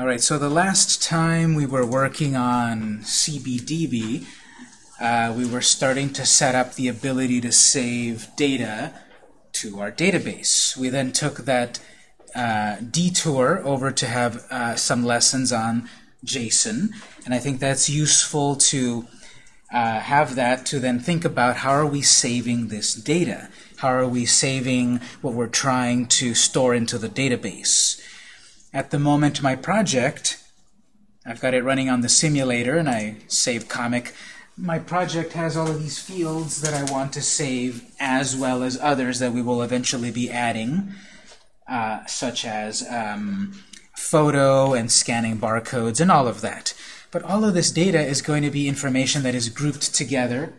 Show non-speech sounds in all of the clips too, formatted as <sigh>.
All right, so the last time we were working on CBDB, uh, we were starting to set up the ability to save data to our database. We then took that uh, detour over to have uh, some lessons on JSON, and I think that's useful to uh, have that to then think about how are we saving this data? How are we saving what we're trying to store into the database? At the moment, my project, I've got it running on the simulator, and I save comic. My project has all of these fields that I want to save, as well as others that we will eventually be adding, uh, such as um, photo and scanning barcodes and all of that. But all of this data is going to be information that is grouped together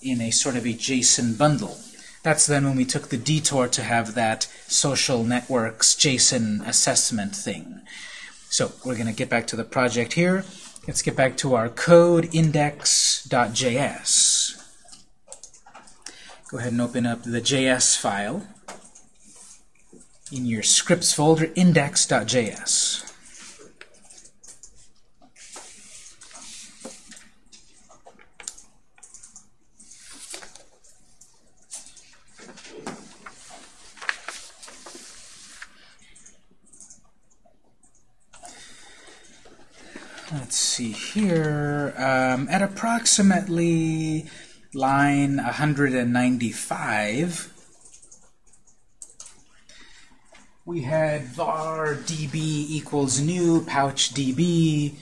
in a sort of a JSON bundle. That's then when we took the detour to have that social networks JSON assessment thing. So we're going to get back to the project here. Let's get back to our code index.js. Go ahead and open up the JS file in your scripts folder, index.js. let's see here, um, at approximately line 195, we had var db equals new pouch db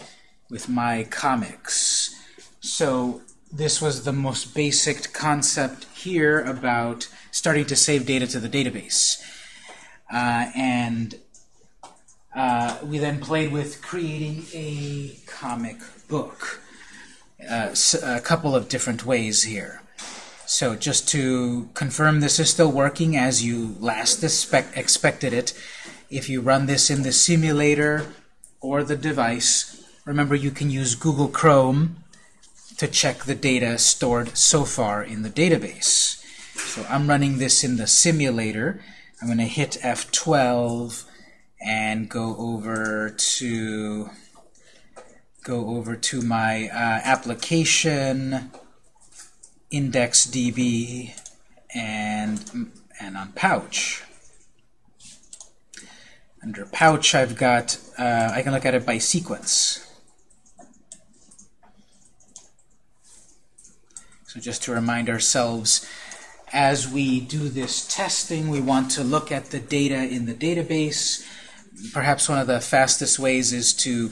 with my comics. So this was the most basic concept here about starting to save data to the database. Uh, and uh, we then played with creating a comic book. Uh, a couple of different ways here. So just to confirm this is still working as you last expected it, if you run this in the simulator or the device, remember you can use Google Chrome to check the data stored so far in the database. So I'm running this in the simulator. I'm going to hit F12 and go over to go over to my uh, application IndexedDB and and on Pouch. Under Pouch, I've got uh, I can look at it by sequence. So just to remind ourselves, as we do this testing, we want to look at the data in the database perhaps one of the fastest ways is to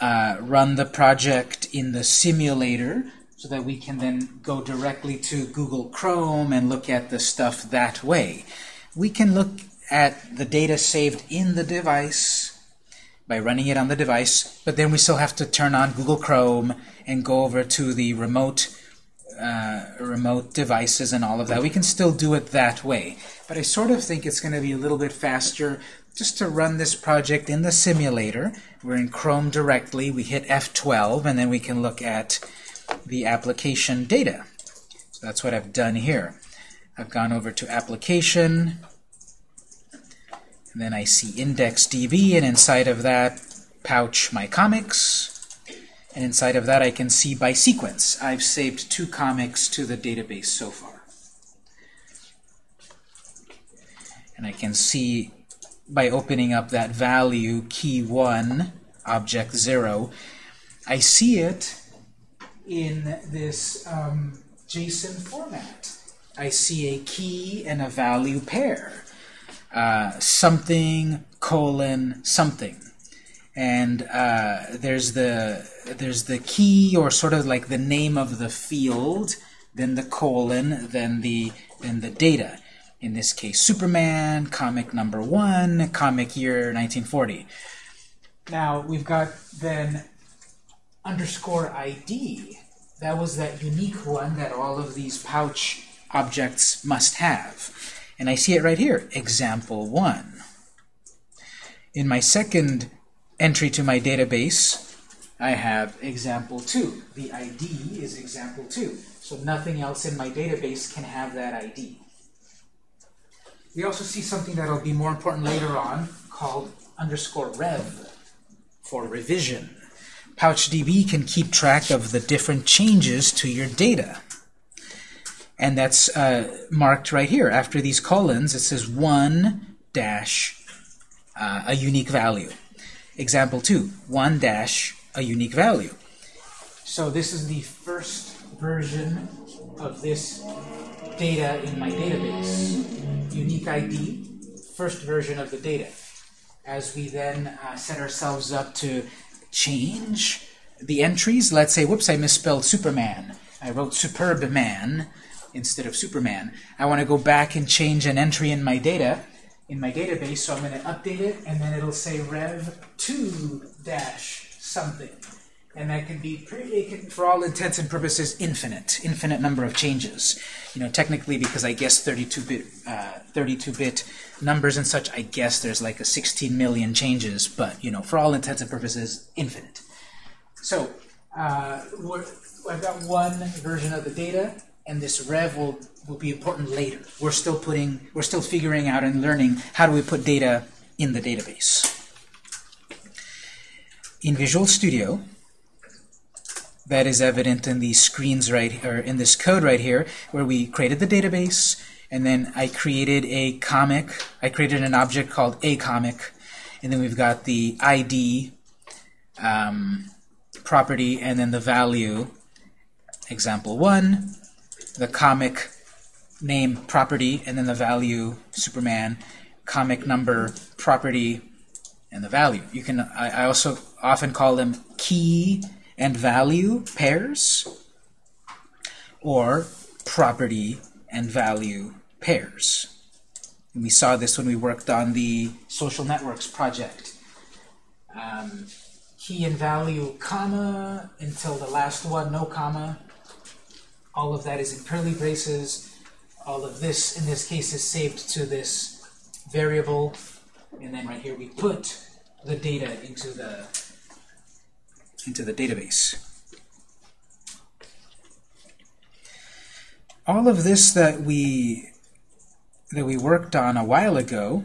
uh, run the project in the simulator so that we can then go directly to Google Chrome and look at the stuff that way. We can look at the data saved in the device by running it on the device, but then we still have to turn on Google Chrome and go over to the remote uh, remote devices and all of that. We can still do it that way. But I sort of think it's going to be a little bit faster just to run this project in the simulator. We're in Chrome directly. We hit F12, and then we can look at the application data. So that's what I've done here. I've gone over to Application, and then I see IndexedDB, and inside of that, pouch my comics. And inside of that, I can see by sequence. I've saved two comics to the database so far. And I can see by opening up that value key 1 object 0 I see it in this um, JSON format. I see a key and a value pair. Uh, something colon something. And uh, there's the there's the key or sort of like the name of the field then the colon then the then the data in this case Superman, comic number one, comic year 1940. Now we've got then underscore ID. That was that unique one that all of these pouch objects must have. And I see it right here, example 1. In my second entry to my database, I have example 2. The ID is example 2. So nothing else in my database can have that ID. We also see something that will be more important later on called underscore rev. for revision. PouchDB can keep track of the different changes to your data. And that's uh, marked right here. After these colons, it says 1 dash uh, a unique value. Example 2, 1 dash a unique value. So this is the first version of this data in my database. Unique ID, first version of the data. As we then uh, set ourselves up to change the entries, let's say, whoops, I misspelled Superman. I wrote Superb Man instead of Superman. I want to go back and change an entry in my data, in my database, so I'm going to update it, and then it'll say rev2 dash something. And that can be, pretty, can, for all intents and purposes, infinite, infinite number of changes. You know, technically, because I guess 32-bit, 32-bit uh, numbers and such, I guess there's like a 16 million changes, but you know, for all intents and purposes, infinite. So, uh, I've got one version of the data, and this rev will will be important later. We're still putting, we're still figuring out and learning how do we put data in the database. In Visual Studio, that is evident in these screens right, or in this code right here, where we created the database, and then I created a comic. I created an object called a comic, and then we've got the ID um, property, and then the value, example one, the comic name property, and then the value Superman, comic number property, and the value. You can. I, I also often call them key and value pairs, or property and value pairs. And we saw this when we worked on the social networks project. Um, key and value, comma, until the last one, no comma. All of that is in curly braces. All of this, in this case, is saved to this variable. And then right here we put the data into the into the database. All of this that we that we worked on a while ago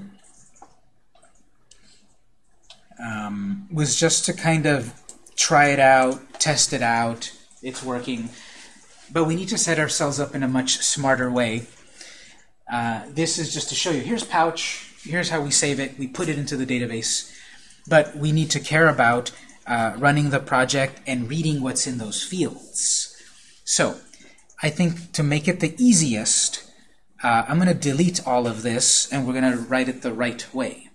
um, was just to kind of try it out, test it out, it's working. But we need to set ourselves up in a much smarter way. Uh, this is just to show you. Here's Pouch. Here's how we save it. We put it into the database. But we need to care about uh, running the project and reading what's in those fields. So I think to make it the easiest, uh, I'm going to delete all of this and we're going to write it the right way.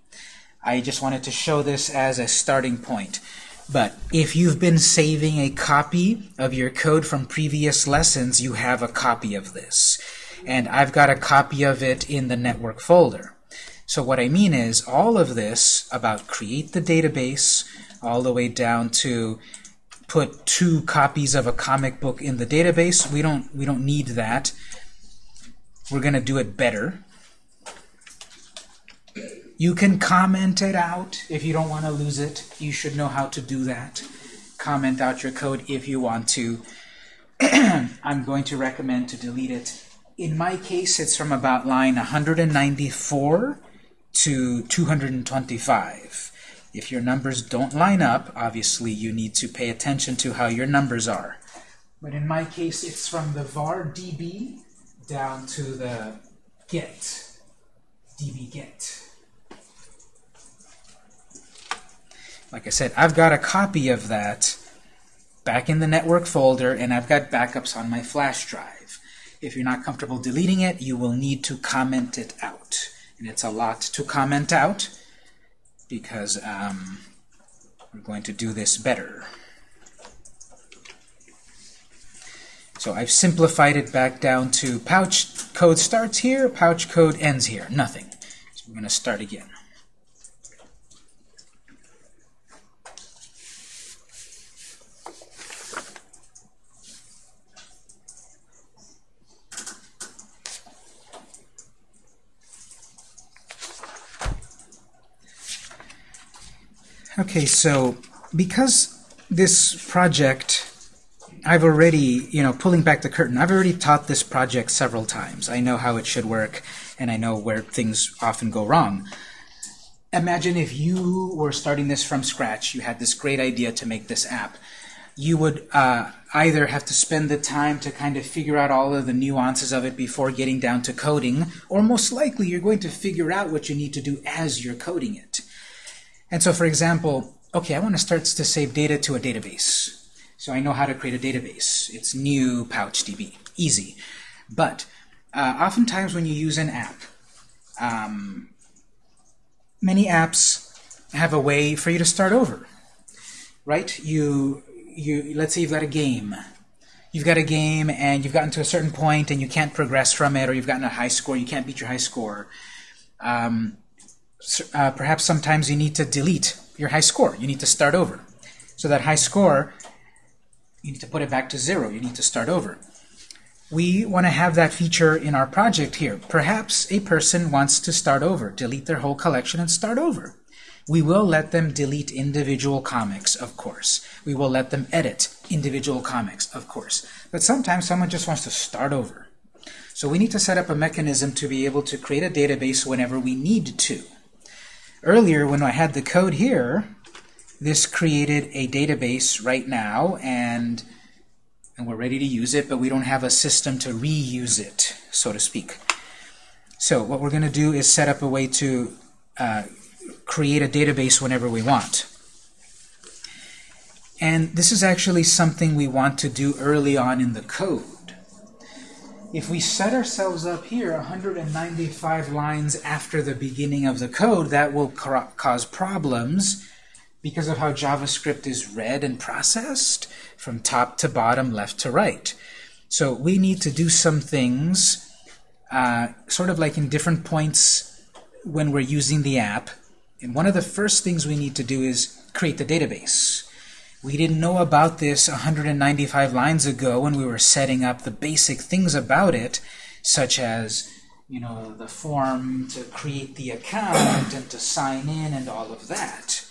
I just wanted to show this as a starting point. But if you've been saving a copy of your code from previous lessons, you have a copy of this. And I've got a copy of it in the network folder. So what I mean is all of this about create the database, all the way down to put two copies of a comic book in the database. We don't we don't need that. We're going to do it better. You can comment it out if you don't want to lose it. You should know how to do that. Comment out your code if you want to. <clears throat> I'm going to recommend to delete it. In my case, it's from about line 194 to 225. If your numbers don't line up, obviously you need to pay attention to how your numbers are. But in my case, it's from the var db down to the get, db get. Like I said, I've got a copy of that back in the network folder, and I've got backups on my flash drive. If you're not comfortable deleting it, you will need to comment it out. And it's a lot to comment out because um, we're going to do this better. So I've simplified it back down to pouch code starts here, pouch code ends here, nothing. So we're going to start again. Okay, so because this project, I've already, you know, pulling back the curtain, I've already taught this project several times. I know how it should work, and I know where things often go wrong. imagine if you were starting this from scratch, you had this great idea to make this app. You would uh, either have to spend the time to kind of figure out all of the nuances of it before getting down to coding, or most likely you're going to figure out what you need to do as you're coding it. And so, for example, okay, I want to start to save data to a database. So I know how to create a database. It's new PouchDB. Easy. But uh, oftentimes when you use an app, um, many apps have a way for you to start over. Right? You, you, let's say you've got a game. You've got a game and you've gotten to a certain point and you can't progress from it, or you've gotten a high score, you can't beat your high score. Um, uh, perhaps sometimes you need to delete your high score. You need to start over. So that high score, you need to put it back to zero. You need to start over. We want to have that feature in our project here. Perhaps a person wants to start over, delete their whole collection and start over. We will let them delete individual comics, of course. We will let them edit individual comics, of course. But sometimes someone just wants to start over. So we need to set up a mechanism to be able to create a database whenever we need to. Earlier, when I had the code here, this created a database right now, and, and we're ready to use it, but we don't have a system to reuse it, so to speak. So what we're going to do is set up a way to uh, create a database whenever we want. And this is actually something we want to do early on in the code. If we set ourselves up here 195 lines after the beginning of the code, that will cause problems because of how JavaScript is read and processed from top to bottom, left to right. So we need to do some things uh, sort of like in different points when we're using the app. And one of the first things we need to do is create the database. We didn't know about this 195 lines ago when we were setting up the basic things about it, such as you know, the form to create the account and to sign in and all of that.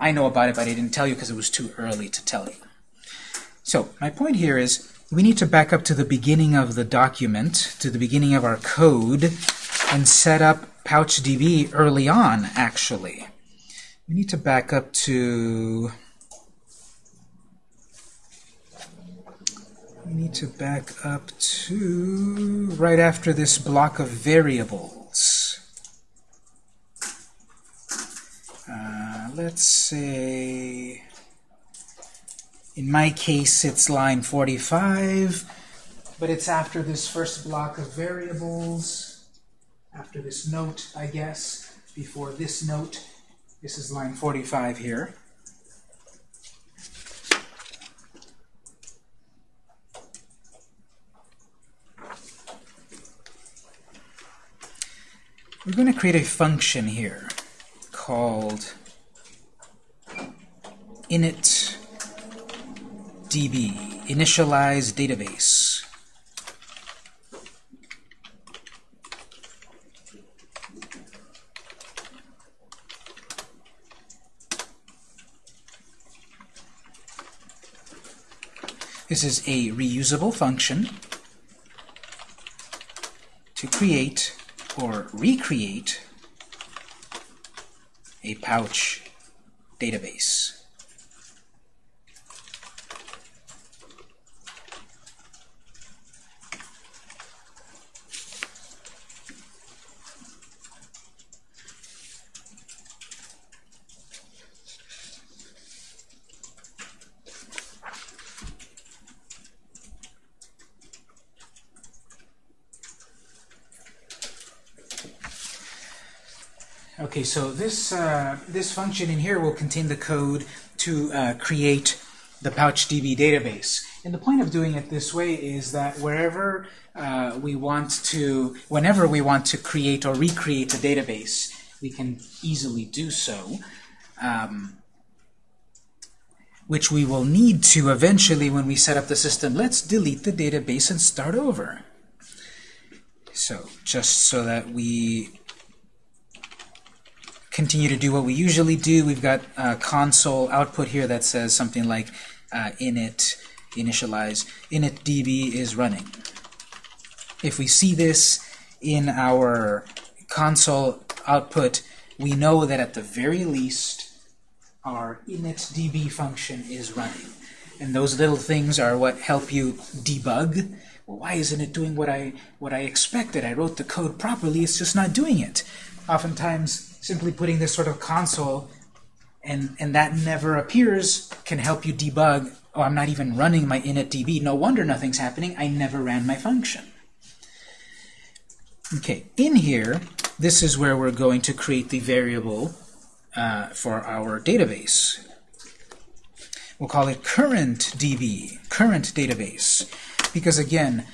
I know about it, but I didn't tell you because it was too early to tell you. So my point here is we need to back up to the beginning of the document, to the beginning of our code, and set up PouchDB early on, actually. We need to back up to we need to back up to right after this block of variables. Uh, let's say, in my case, it's line 45, but it's after this first block of variables, after this note, I guess, before this note. This is line 45 here. We're going to create a function here called init db, initialize database. This is a reusable function to create or recreate a pouch database. Okay, so this, uh, this function in here will contain the code to uh, create the PouchDB database. And the point of doing it this way is that wherever uh, we want to, whenever we want to create or recreate a database, we can easily do so, um, which we will need to eventually when we set up the system. Let's delete the database and start over. So just so that we continue to do what we usually do. We've got a console output here that says something like uh, init initialize init db is running. If we see this in our console output, we know that at the very least our initdb function is running. And those little things are what help you debug. Well, why isn't it doing what I, what I expected? I wrote the code properly, it's just not doing it. Oftentimes, simply putting this sort of console and, and that never appears can help you debug, oh, I'm not even running my initdb. No wonder nothing's happening. I never ran my function. Okay, in here, this is where we're going to create the variable uh, for our database. We'll call it current DB, current database. Because again,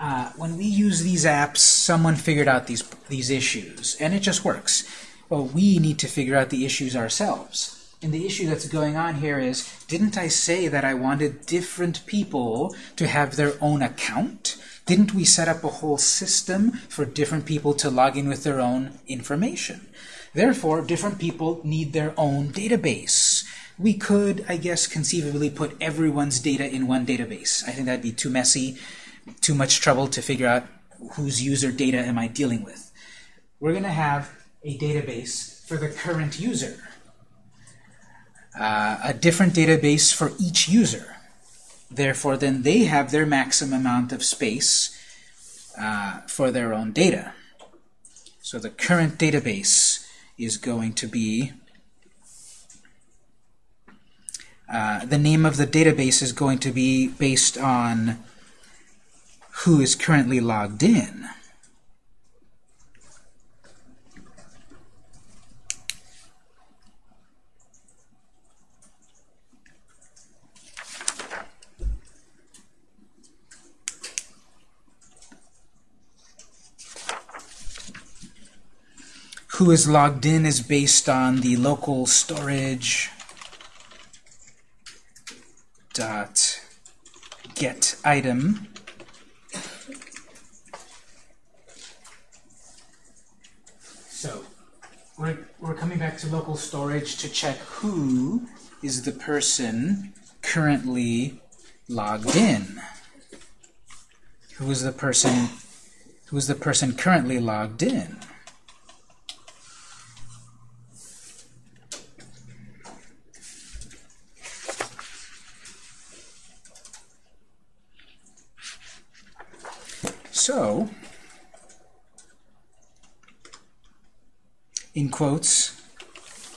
uh, when we use these apps, someone figured out these, these issues, and it just works. Well, we need to figure out the issues ourselves. And the issue that's going on here is, didn't I say that I wanted different people to have their own account? Didn't we set up a whole system for different people to log in with their own information? Therefore, different people need their own database. We could, I guess, conceivably put everyone's data in one database. I think that'd be too messy, too much trouble to figure out whose user data am I dealing with. We're going to have a database for the current user, uh, a different database for each user. Therefore, then they have their maximum amount of space uh, for their own data. So the current database is going to be, uh, the name of the database is going to be based on who is currently logged in. who is logged in is based on the local storage dot get item so we're, we're coming back to local storage to check who is the person currently logged in. Who is the person who is the person currently logged in? So, in quotes,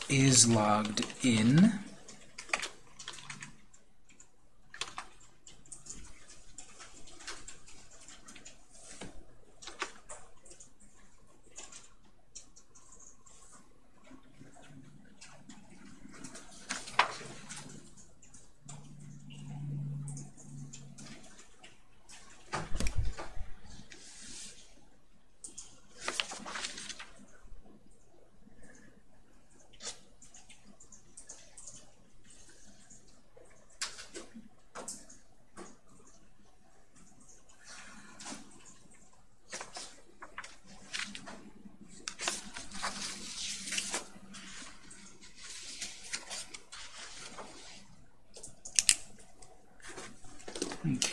is logged in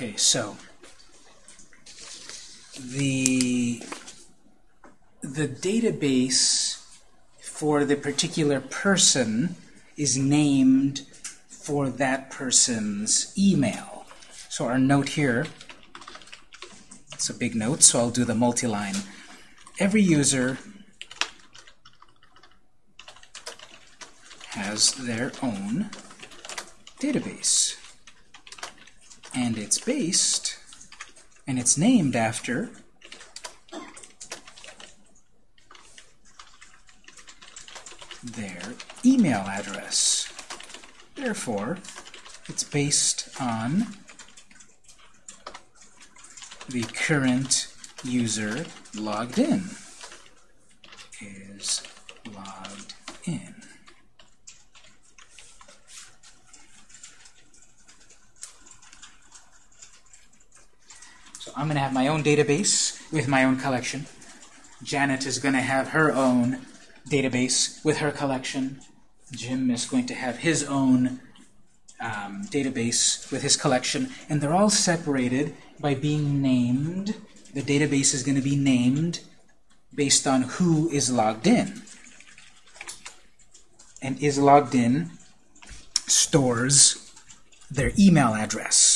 Okay, so the the database for the particular person is named for that person's email. So our note here, it's a big note, so I'll do the multi-line. Every user has their own database and it's based, and it's named after their email address. Therefore, it's based on the current user logged in is logged in. I'm going to have my own database with my own collection. Janet is going to have her own database with her collection. Jim is going to have his own um, database with his collection. And they're all separated by being named. The database is going to be named based on who is logged in. And is logged in stores their email address.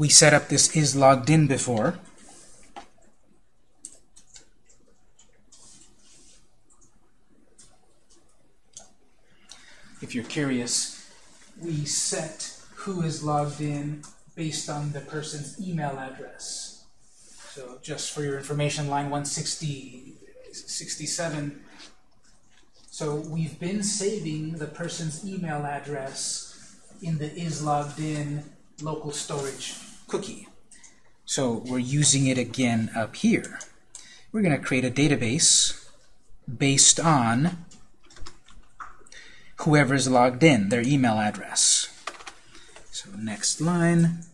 We set up this is logged in before. If you're curious, we set who is logged in based on the person's email address. So just for your information, line 160, 67. So we've been saving the person's email address in the is logged in local storage cookie. So we're using it again up here. We're going to create a database based on whoever's logged in, their email address. So next line.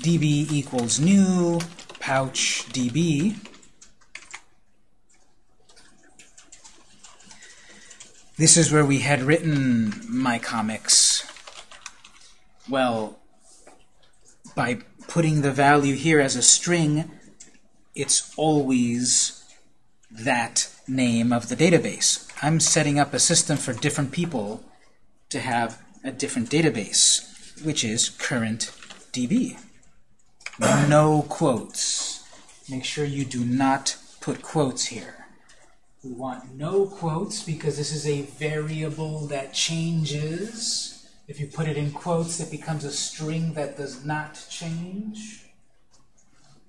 db equals new pouch db. This is where we had written my comics. Well, by putting the value here as a string, it's always that name of the database. I'm setting up a system for different people to have a different database, which is current DB. No quotes. Make sure you do not put quotes here. We want no quotes because this is a variable that changes. If you put it in quotes, it becomes a string that does not change.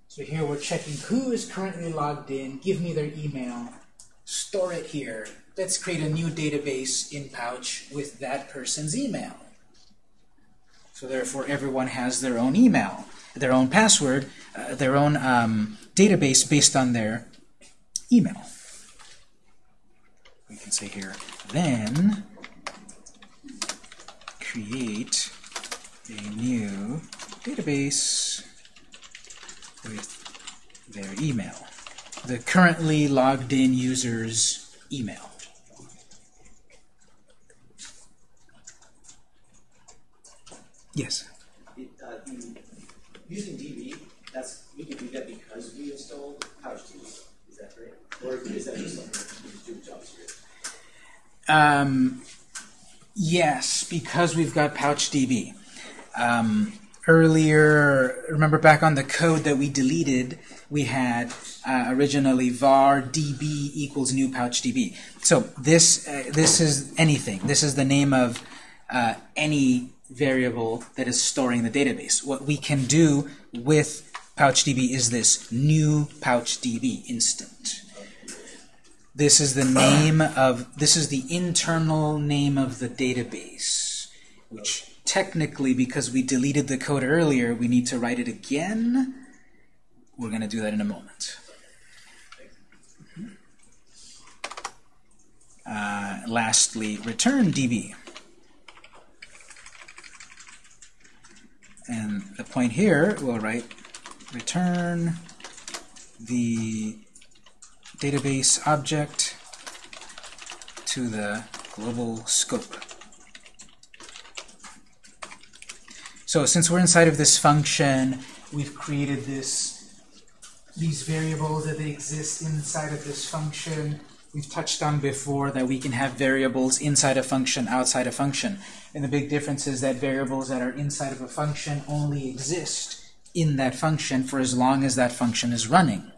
So here we're checking who is currently logged in, give me their email, store it here. Let's create a new database in Pouch with that person's email. So therefore everyone has their own email, their own password, uh, their own um, database based on their email. Can say here, then create a new database with their email, the currently logged in user's email. Yes? It, uh, the, using DB, that's we can do that because we installed PouchDB. Is that right? Or is that just something we just do with JavaScript? Um, yes, because we've got PouchDB. Um, earlier, remember back on the code that we deleted, we had uh, originally var db equals new pouchdb. So this uh, this is anything. This is the name of uh, any variable that is storing the database. What we can do with pouchdb is this new pouchdb instant. This is the name of this is the internal name of the database, which technically, because we deleted the code earlier, we need to write it again. We're going to do that in a moment. Uh, lastly, return DB. And the point here, we'll write return the database object to the global scope. So since we're inside of this function, we've created this these variables that they exist inside of this function. We've touched on before that we can have variables inside a function, outside a function. And the big difference is that variables that are inside of a function only exist in that function for as long as that function is running.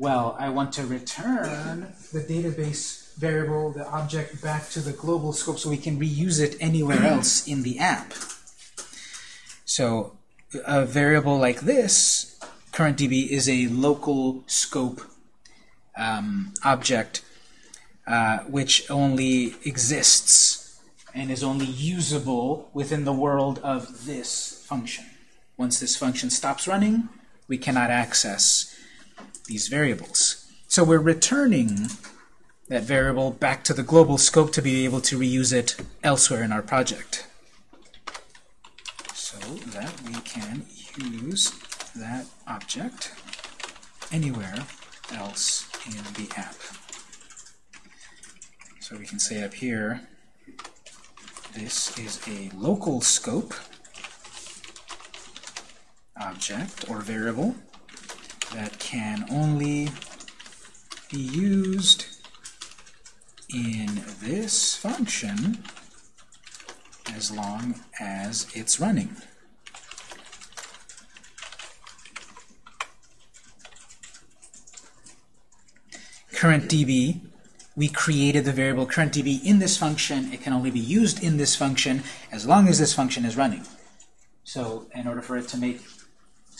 Well, I want to return the database variable, the object, back to the global scope so we can reuse it anywhere <clears throat> else in the app. So a variable like this, currentDB, is a local scope um, object uh, which only exists and is only usable within the world of this function. Once this function stops running, we cannot access these variables. So we're returning that variable back to the global scope to be able to reuse it elsewhere in our project. So that we can use that object anywhere else in the app. So we can say up here, this is a local scope object or variable that can only be used in this function as long as it's running. Current DB, we created the variable current DB in this function. It can only be used in this function as long as this function is running. So in order for it to make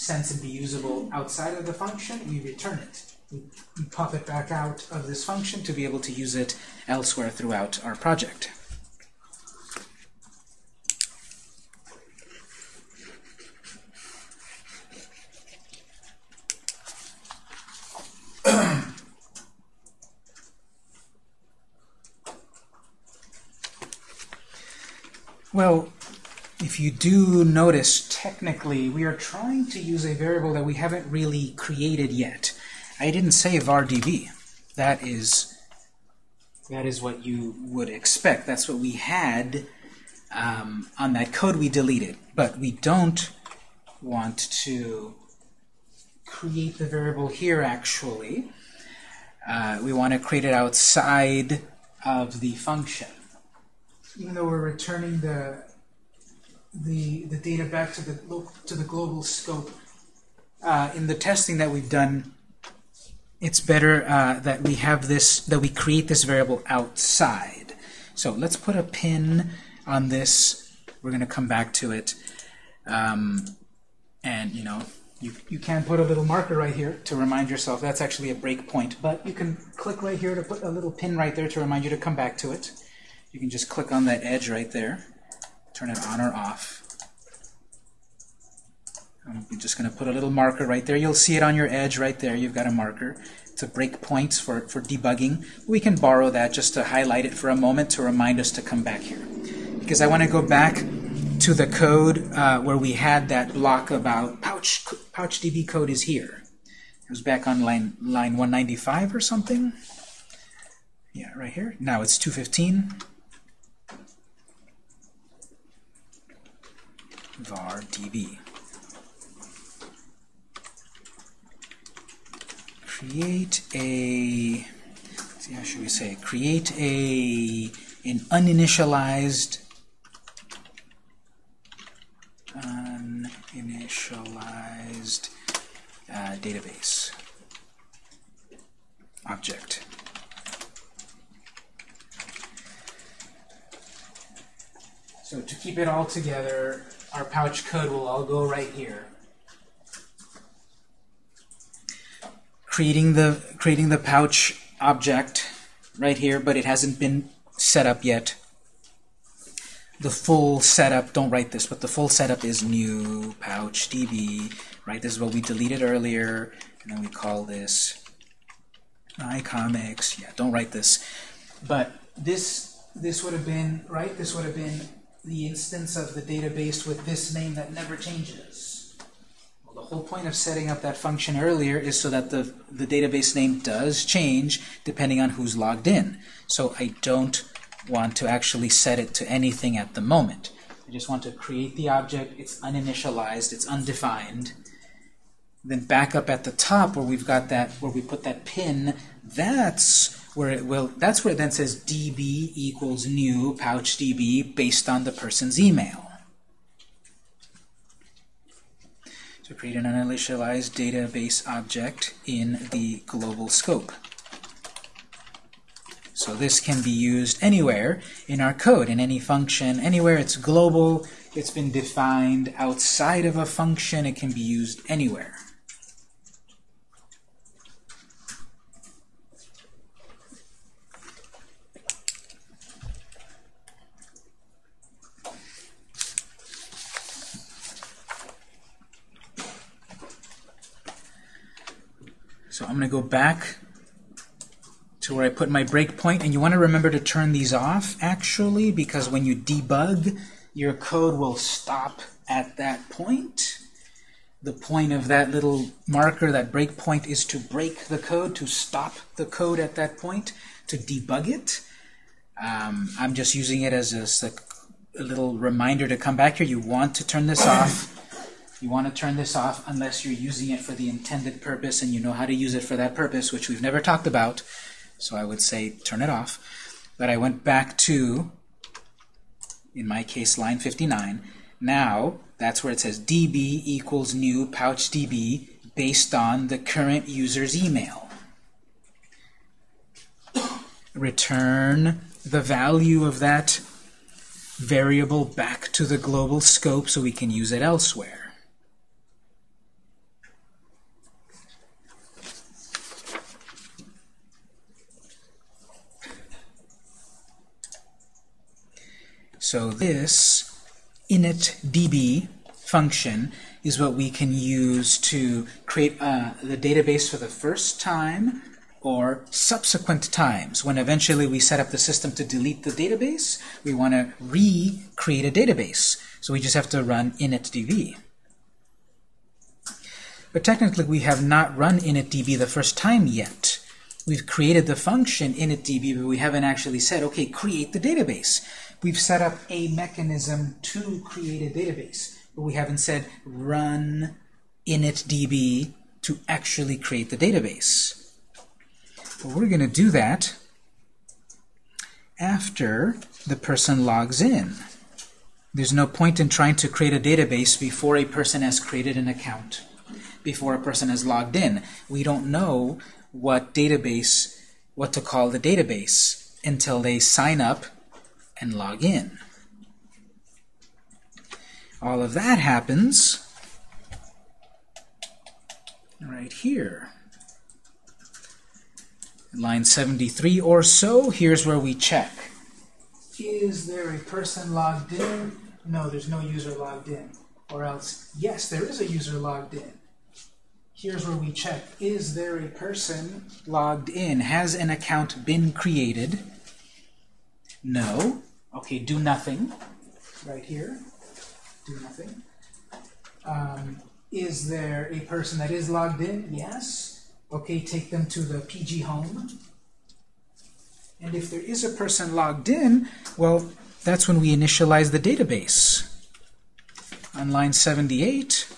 sense and be usable outside of the function, we return it. We, we pop it back out of this function to be able to use it elsewhere throughout our project. Well, you do notice, technically, we are trying to use a variable that we haven't really created yet. I didn't say vardb. That is, that is what you would expect. That's what we had um, on that code we deleted. But we don't want to create the variable here, actually. Uh, we want to create it outside of the function even though we're returning the the the data back to the to the global scope, uh, in the testing that we've done, it's better uh, that we have this that we create this variable outside. So let's put a pin on this. We're going to come back to it, um, and you know. You, you can put a little marker right here to remind yourself that's actually a breakpoint, but you can click right here to put a little pin right there to remind you to come back to it. You can just click on that edge right there, turn it on or off. I'm just going to put a little marker right there. You'll see it on your edge right there. You've got a marker. It's a breakpoints for, for debugging. We can borrow that just to highlight it for a moment to remind us to come back here. Because I want to go back to the code uh, where we had that block about pouch, PouchDB code is here. It was back on line, line 195 or something. Yeah, right here. Now it's 215. Var db. Create a, see how should we say, create a an uninitialized uninitialized uh, database object. So to keep it all together, our pouch code will all go right here. Creating the creating the pouch object right here, but it hasn't been set up yet. The full setup, don't write this, but the full setup is new pouch db, right? This is what we deleted earlier, and then we call this iComics. Yeah, don't write this. But this this would have been, right? This would have been the instance of the database with this name that never changes? Well, the whole point of setting up that function earlier is so that the, the database name does change depending on who's logged in. So I don't want to actually set it to anything at the moment. I just want to create the object, it's uninitialized, it's undefined. Then back up at the top where we've got that, where we put that pin, that's where it will, that's where it then says db equals new pouch db based on the person's email. So create an uninitialized database object in the global scope. So this can be used anywhere in our code, in any function, anywhere it's global, it's been defined outside of a function, it can be used anywhere. Go back to where I put my breakpoint, and you want to remember to turn these off, actually, because when you debug, your code will stop at that point. The point of that little marker, that breakpoint, is to break the code, to stop the code at that point, to debug it. Um, I'm just using it as a, a little reminder to come back here. You want to turn this off You want to turn this off unless you're using it for the intended purpose and you know how to use it for that purpose, which we've never talked about. So I would say turn it off. But I went back to, in my case, line 59. Now, that's where it says db equals new pouch db based on the current user's email. Return the value of that variable back to the global scope so we can use it elsewhere. So this initdb function is what we can use to create uh, the database for the first time or subsequent times. When eventually we set up the system to delete the database, we want to recreate a database. So we just have to run initdb. But technically we have not run initdb the first time yet. We've created the function initdb, but we haven't actually said, okay, create the database we've set up a mechanism to create a database, but we haven't said run initdb to actually create the database. But we're going to do that after the person logs in. There's no point in trying to create a database before a person has created an account, before a person has logged in. We don't know what database, what to call the database until they sign up and log in. All of that happens right here. Line 73 or so, here's where we check. Is there a person logged in? No, there's no user logged in. Or else, yes, there is a user logged in. Here's where we check. Is there a person logged in? Has an account been created? No. Okay, do nothing, right here. Do nothing. Um, is there a person that is logged in? Yes. Okay, take them to the PG home. And if there is a person logged in, well, that's when we initialize the database. On line 78,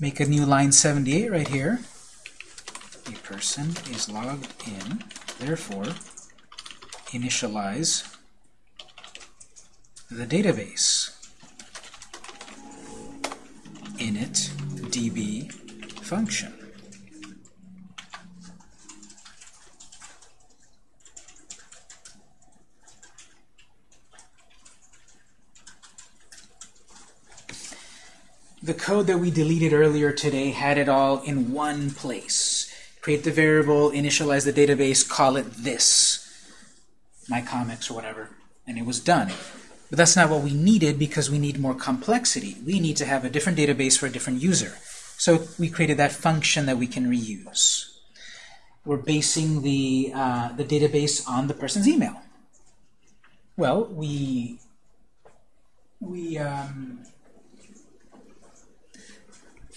make a new line 78 right here. A person is logged in, therefore, initialize the database. init db function. The code that we deleted earlier today had it all in one place. Create the variable, initialize the database, call it this, my comics or whatever, and it was done. But that's not what we needed because we need more complexity. We need to have a different database for a different user. So we created that function that we can reuse. We're basing the, uh, the database on the person's email. Well, we, we, um,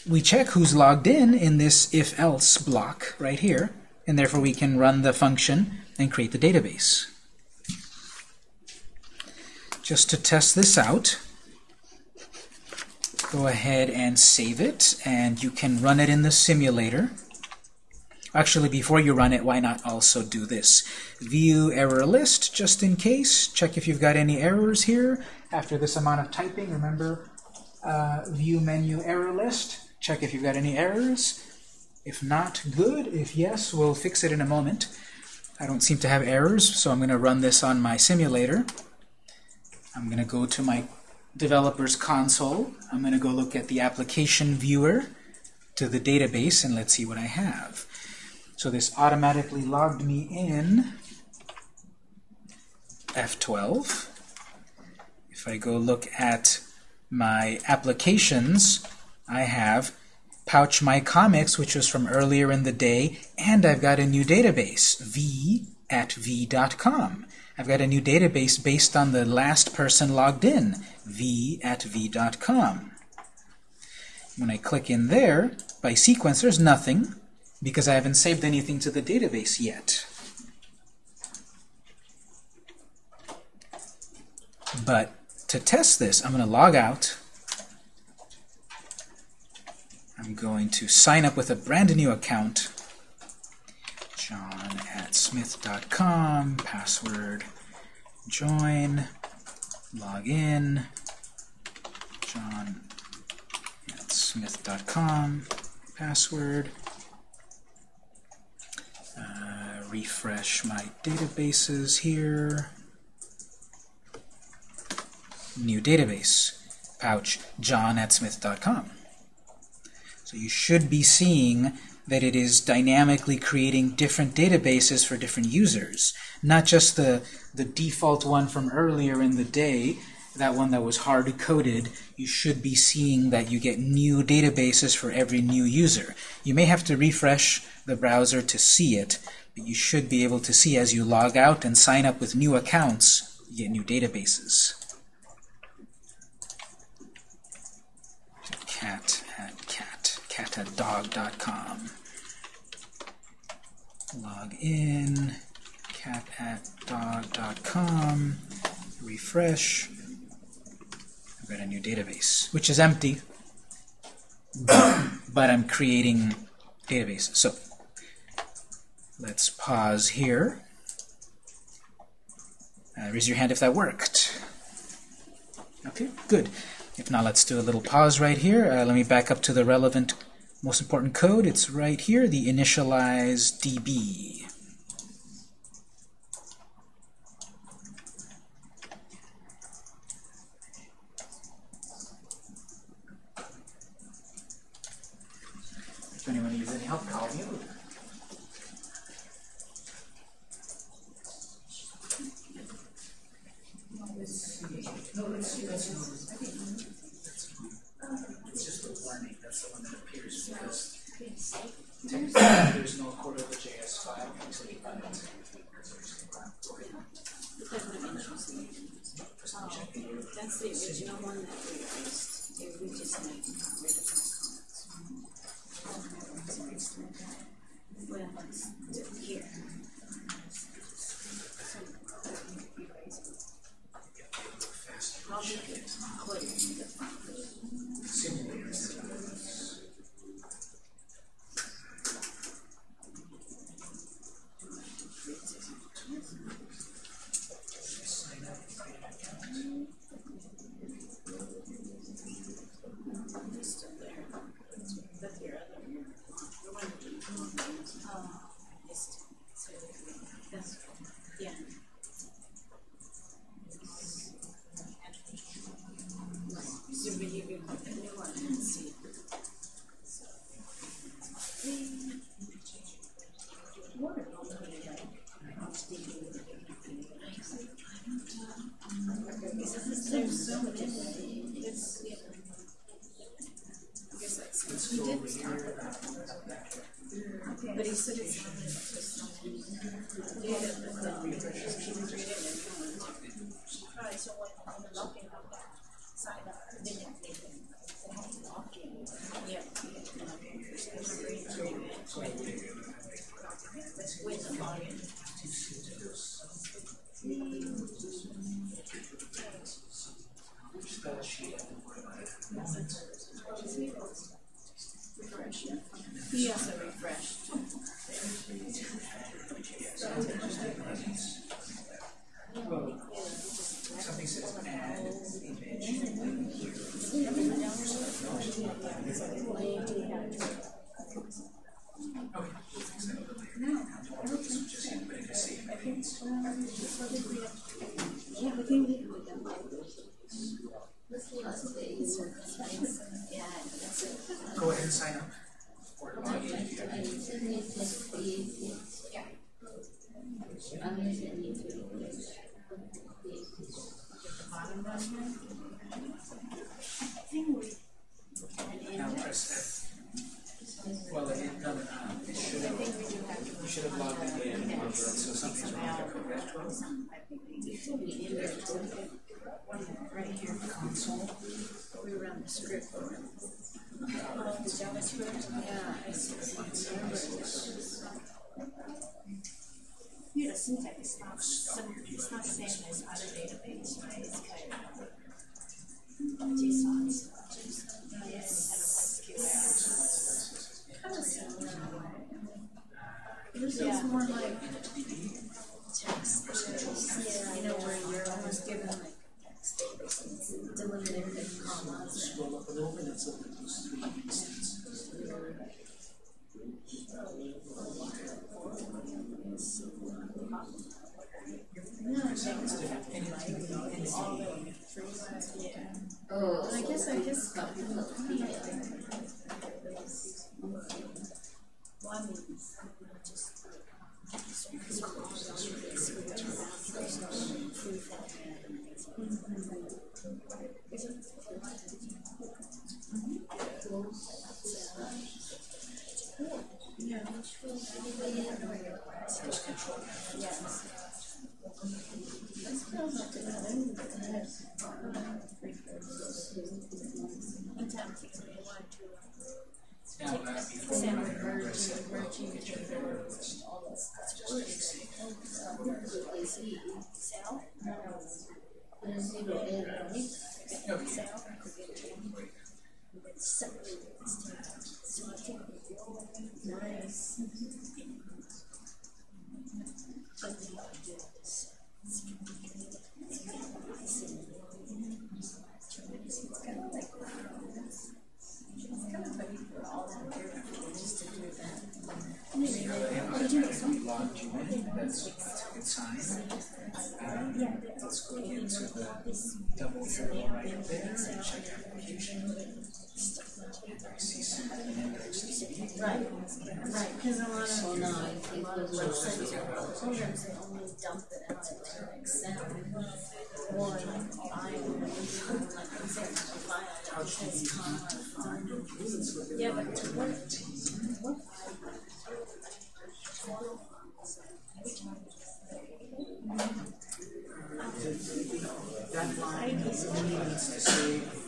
we check who's logged in in this if-else block right here, and therefore we can run the function and create the database just to test this out, go ahead and save it, and you can run it in the simulator. Actually, before you run it, why not also do this? View error list, just in case. Check if you've got any errors here. After this amount of typing, remember, uh, view menu error list. Check if you've got any errors. If not, good. If yes, we'll fix it in a moment. I don't seem to have errors, so I'm going to run this on my simulator. I'm going to go to my developer's console. I'm going to go look at the application viewer to the database, and let's see what I have. So this automatically logged me in F12. If I go look at my applications, I have Pouch My Comics, which was from earlier in the day, and I've got a new database, v at v.com. I've got a new database based on the last person logged in, v at v.com. When I click in there, by sequence, there's nothing because I haven't saved anything to the database yet. But to test this, I'm going to log out. I'm going to sign up with a brand new account. John smith.com, password, join, log in, John smith.com, password, uh, refresh my databases here, new database, pouch, john at smith.com. So you should be seeing that it is dynamically creating different databases for different users, not just the, the default one from earlier in the day, that one that was hard-coded, you should be seeing that you get new databases for every new user. You may have to refresh the browser to see it, but you should be able to see as you log out and sign up with new accounts, you get new databases. Cat at cat, cat at dog.com. Log in, cat at dog.com, refresh. I've got a new database, which is empty, <coughs> but I'm creating database. So let's pause here. Uh, raise your hand if that worked. Okay, good. If not, let's do a little pause right here. Uh, let me back up to the relevant, most important code. It's right here, the initialize DB. Right here, in the Console. we run the script for it. Yeah, I see. Yeah, the syntax is not, sim- it's not the same as other database, right? It's kind of JSON, JSON, yes, SQL. kind of sounds that way. This is more like text, yeah, you know, where you're almost given like text delimited with commas. Scroll up and over, and it's open those three instances. No, I think it's different. All the trees, yeah. Oh, I guess I just got them. Well, I mean, just. Yeah. Yes. This feels like another. In town, six one two. Now, uh, before Sam we would remember, I merge, said, merging together all this. Sal? there's zero in it. Okay. Sal? Separate this time. So I think. Nice. That's. Uh, Let's go into the double arrow right there and check application. I. Right, right, cause a lot of, no, a it lot of was websites or programs, they only dump it out to Excel. Or like file, like example file, that says comma. Yeah, but what, what That line only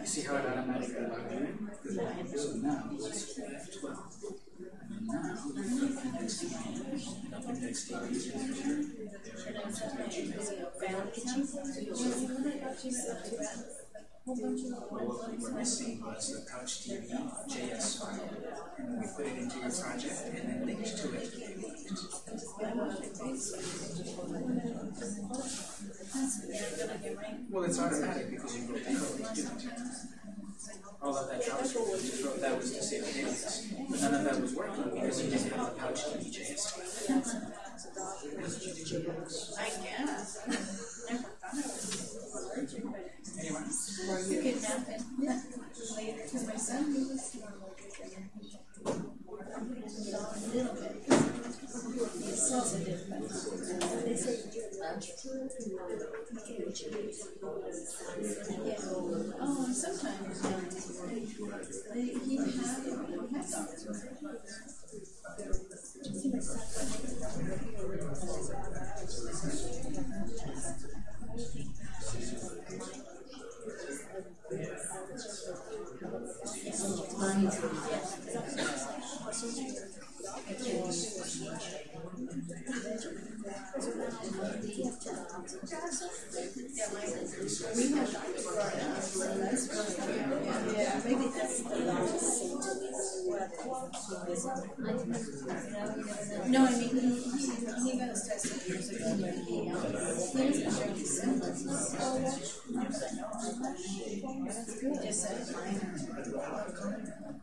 You see how it automatically logged in? Because now it's 12. What we're seeing was the PouchDB JS file, we put it into your project and then linked to. It. Well, it's automatic because you wrote the code to give it to it. All of that JavaScript you just wrote that was to save the database. But none of that was working because you didn't have the PouchDB JS file. I guess. Never thought of it. Anyway. You could nap it later to my son. He was a you. Oh, and sometimes um, they, he had pet dogs. We had yeah, maybe that's the No, I mean, he, he, he got his tested years ago, but he, um, he doesn't show symptoms. Just said minor.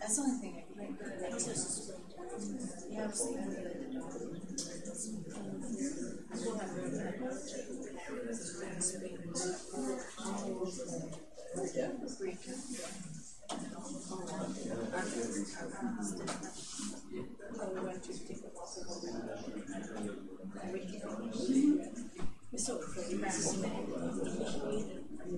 That's the only thing I can think of. Yeah. So, So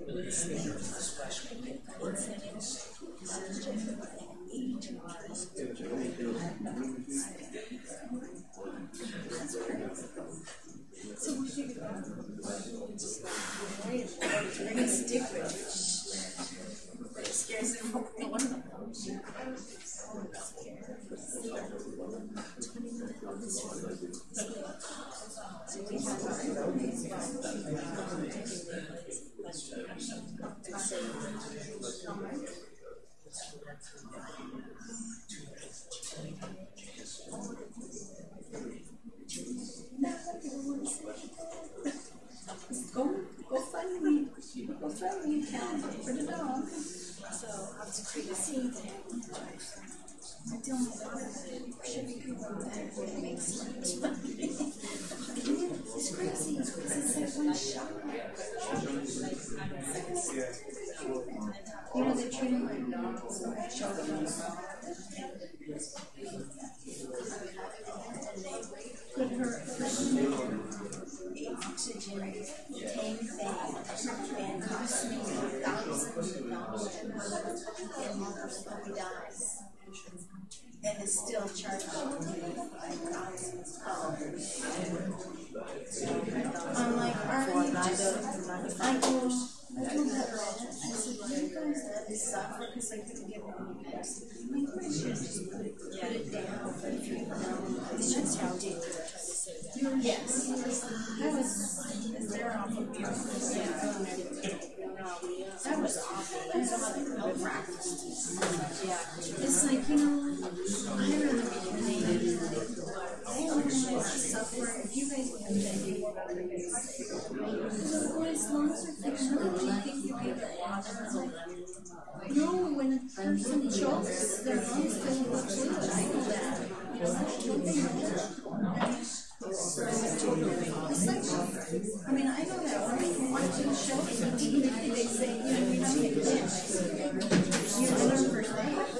we figured out. They're gonna Go, go find me, go find me a cat for the dog. So I was creating a scene. I tell my daughter that should be people that would make sense. It's crazy, it's like one shot. You know, they treat him like dogs, children. Put her, oxygen tank thing and cost me thousands of dollars and dies. And it's still charging me like dollars. I'm like, are you just, I told, I I said, you guys let this suffer because I couldn't we should just put it, down, it's just ridiculous. Yes. I was, they're awful beautiful. Yeah. That was awful. Yeah. It's like, you know, I really believe they don't want to suffer Well, as long as they're fictional, do you think you? No, when a person chokes, their lungs fill with fluid. I that. Don't I mean, I know that when watching shows, they say, you know, you to get You learn first aid.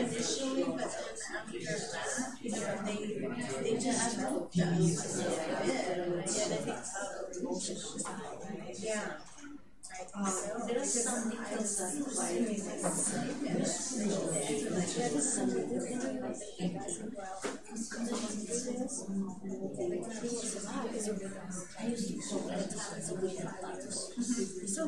initially, but then after you know, they, they just helped us a bit. Yeah, they think, yeah. There's some details that I used to call it a time as a week So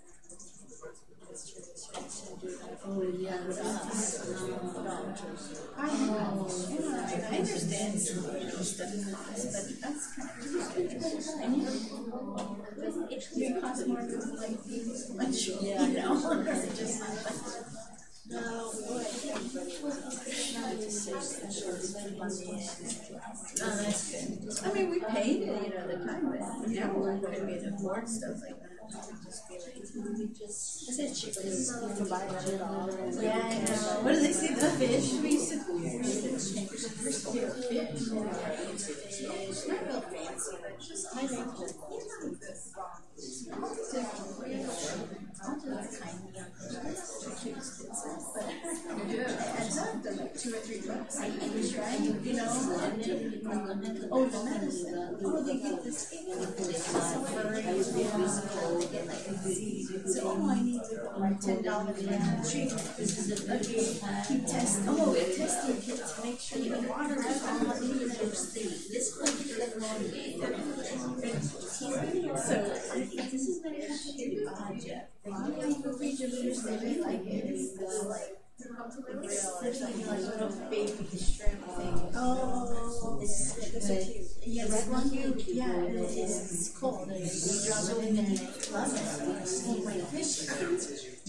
Oh, yeah, I yeah, I understand, stuff but that's kind of. It may cost more than like lunch, you know, just like. No, boy. Oh, that's good. I mean, we paid it, you know, the time, but now able to afford stuff like that. Just be like, I said cheaper. You can buy it all. Yeah, I know. What do they say? The fish? We used to. To fish. Not real fancy, but just I to like two or three a right? You know? Oh, the medicine. Oh, they get this. So, oh, I need like ten dollars for that treatment. Okay, keep testing. Oh, it testing kit to make sure the water is need. This one, So, this is very complicated budget. Yeah, you go read your literacy, they like it. It's uh, like, there's like, like little baby shrimp thing. Oh, it's, it's so cute. Yeah, red one, yeah, it is, it's cold. You drop it in and they love it. Oh, my fish.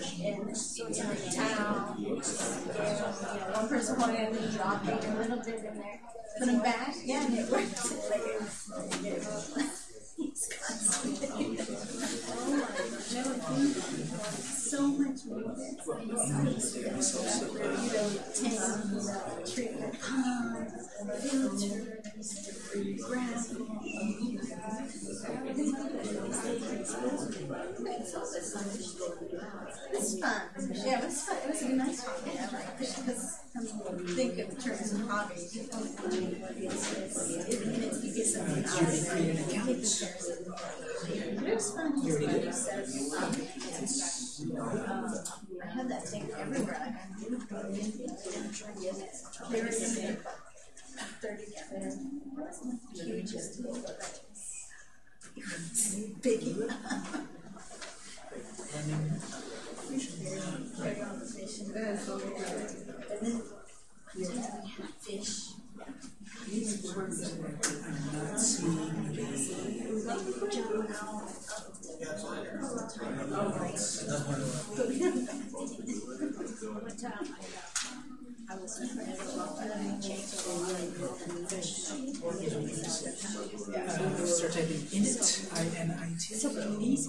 and so in a towel, you know, one person it and dropping a little bit in there, put them back, yeah, and it works, <laughs> like it was, <laughs> it's constantly. <laughs> Oh So much movement, you know, ten treatment pumps, filters, gravel. It's fun. Yeah, it was fun. It was a nice hobby. I like because think in terms of hobbies. You it's, it's, get something out of it. The it was fun. It was fun. Um, I had that thing everywhere. I had They were in thirty gallon. Huge. Big. Very on the fish and then we had fish. I'm not I, uh, was in and I typing init, I-N-I-T. So somebody So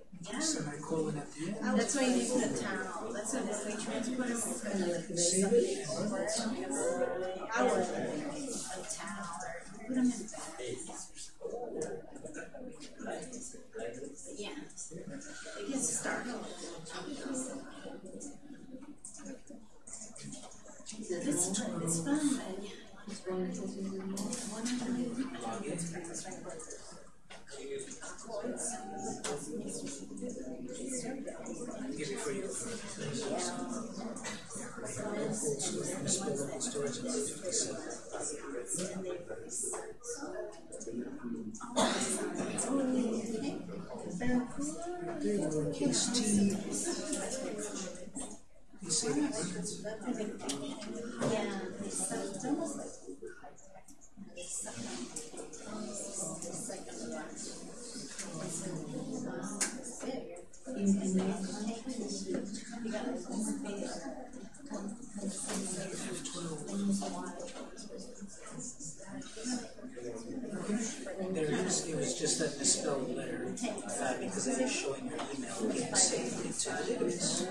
That's why you need the towel, that's why when we transport them, it's kind of like this. I would, a towel, or put them in bags. Yeah, it gets startled. It's, it's fun, but yeah. Give me free. Storage and 57. You? Yeah, There is. It was just that misspelled letter uh, because it is showing your email being saved into the database.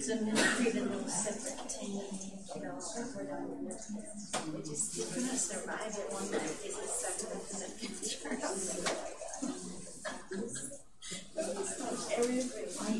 So create a little separate you know, just, you cannot survive it. One night, it's a separate, I need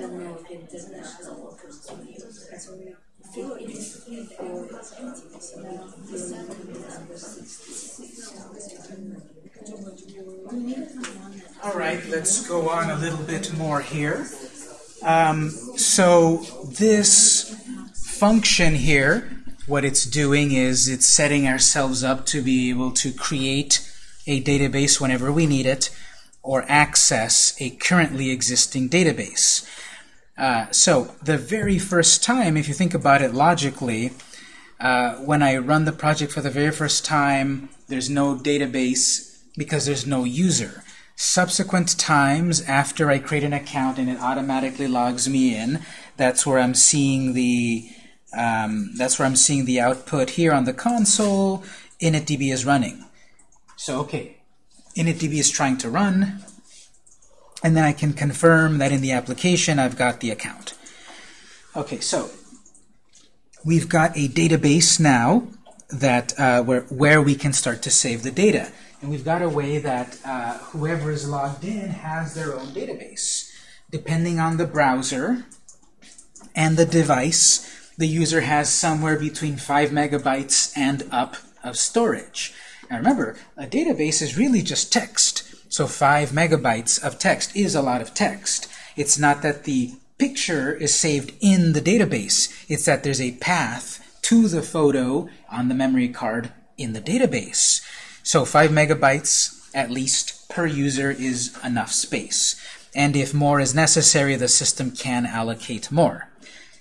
Don't know if it does national workers to what we feel it is number sixty-six. We that All right, let's go on a little bit more here. Um, so this function here, what it's doing is it's setting ourselves up to be able to create a database whenever we need it or access a currently existing database. Uh, so the very first time, if you think about it logically, uh, when I run the project for the very first time, there's no database because there's no user. Subsequent times after I create an account and it automatically logs me in, that's where I'm seeing the um, that's where I'm seeing the output here on the console. initdb is running. So okay, initdb is trying to run, and then I can confirm that in the application I've got the account. Okay, so we've got a database now that uh, where, where we can start to save the data. And we've got a way that uh, whoever is logged in has their own database. Depending on the browser and the device, the user has somewhere between 5 megabytes and up of storage. Now remember, a database is really just text. So 5 megabytes of text is a lot of text. It's not that the picture is saved in the database. It's that there's a path to the photo on the memory card in the database. So 5 megabytes at least per user is enough space. And if more is necessary, the system can allocate more.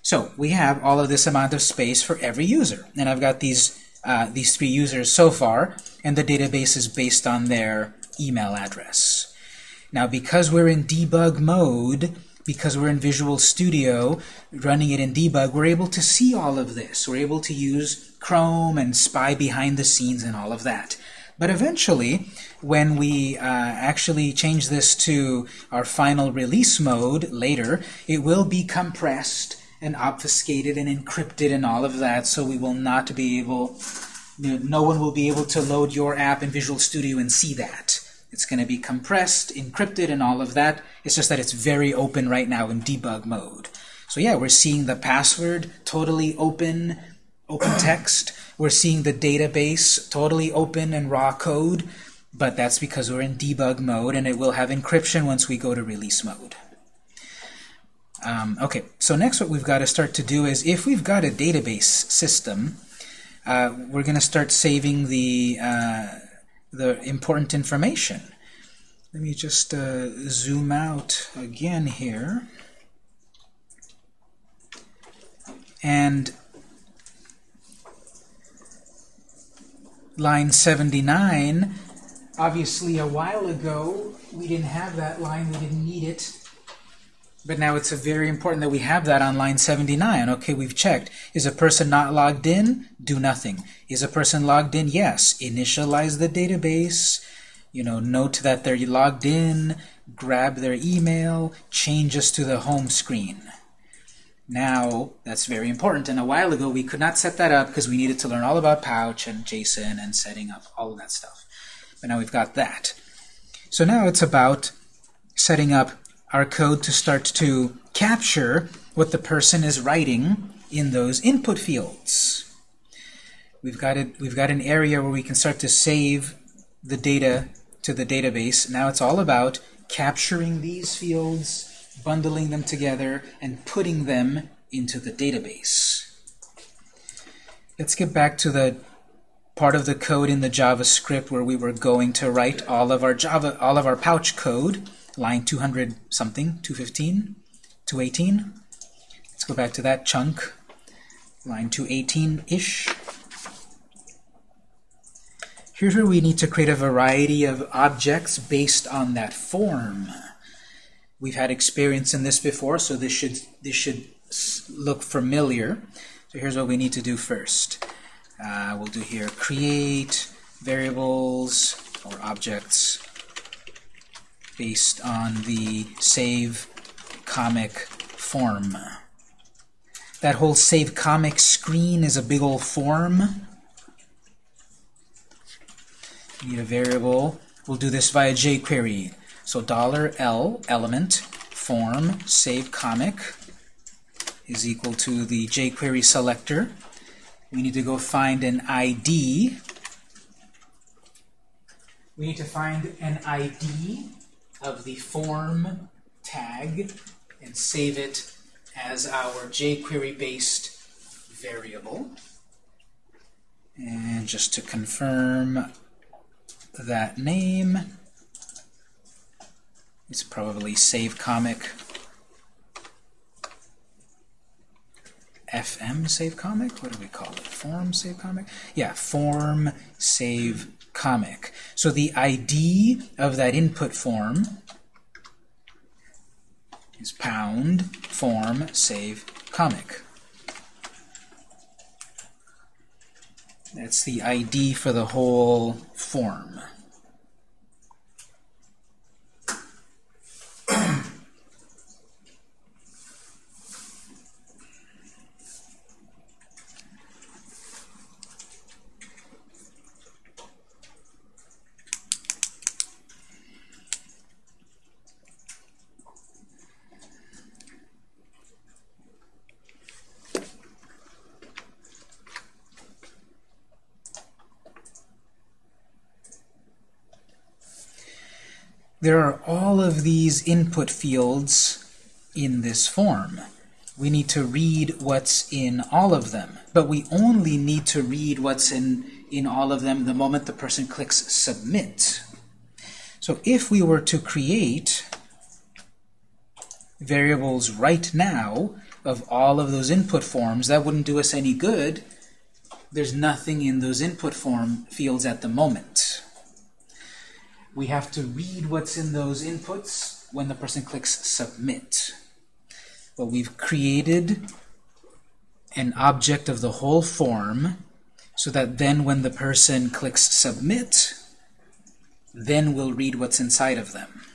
So we have all of this amount of space for every user. And I've got these, uh, these three users so far, and the database is based on their email address. Now, because we're in debug mode, because we're in Visual Studio, running it in debug, we're able to see all of this. We're able to use Chrome and spy behind the scenes and all of that. But eventually, when we uh, actually change this to our final release mode later, it will be compressed and obfuscated and encrypted and all of that, so we will not be able, no one will be able to load your app in Visual Studio and see that. It's going to be compressed, encrypted, and all of that. It's just that it's very open right now in debug mode. So yeah, we're seeing the password totally open, open text. We're seeing the database totally open and raw code, but that's because we're in debug mode, and it will have encryption once we go to release mode. Um, okay, so next what we've got to start to do is, if we've got a database system, uh, we're going to start saving the, uh, the important information. Let me just uh, zoom out again here. And line 79, obviously a while ago we didn't have that line, we didn't need it. But now it's very important that we have that on line 79. Okay, we've checked. Is a person not logged in? Do nothing. Is a person logged in? Yes. Initialize the database. You know, note that they're logged in, grab their email, Change us to the home screen. Now, that's very important. And a while ago, we could not set that up because we needed to learn all about Pouch and JSON and setting up all of that stuff. But now we've got that. So now it's about setting up our code to start to capture what the person is writing in those input fields. We've got, it, we've got an area where we can start to save the data to the database. Now it's all about capturing these fields, bundling them together, and putting them into the database. Let's get back to the part of the code in the JavaScript where we were going to write all of our Java, all of our pouch code line 200 something, 215, 218. Let's go back to that chunk, line 218-ish. Here's where we need to create a variety of objects based on that form. We've had experience in this before, so this should this should look familiar. So here's what we need to do first. Uh, we'll do here create variables or objects based on the save comic form. That whole save comic screen is a big old form. Need a variable. We'll do this via jQuery. So $L element form save comic is equal to the jQuery selector. We need to go find an ID. We need to find an ID of the form tag and save it as our jQuery-based variable. And just to confirm that name, it's probably save comic FM save comic? What do we call it? Form save comic? Yeah, form save comic. So the ID of that input form is pound form save comic. That's the ID for the whole form. There are all of these input fields in this form. We need to read what's in all of them, but we only need to read what's in, in all of them the moment the person clicks Submit. So if we were to create variables right now of all of those input forms, that wouldn't do us any good. There's nothing in those input form fields at the moment. We have to read what's in those inputs when the person clicks submit. But we've created an object of the whole form so that then when the person clicks submit, then we'll read what's inside of them.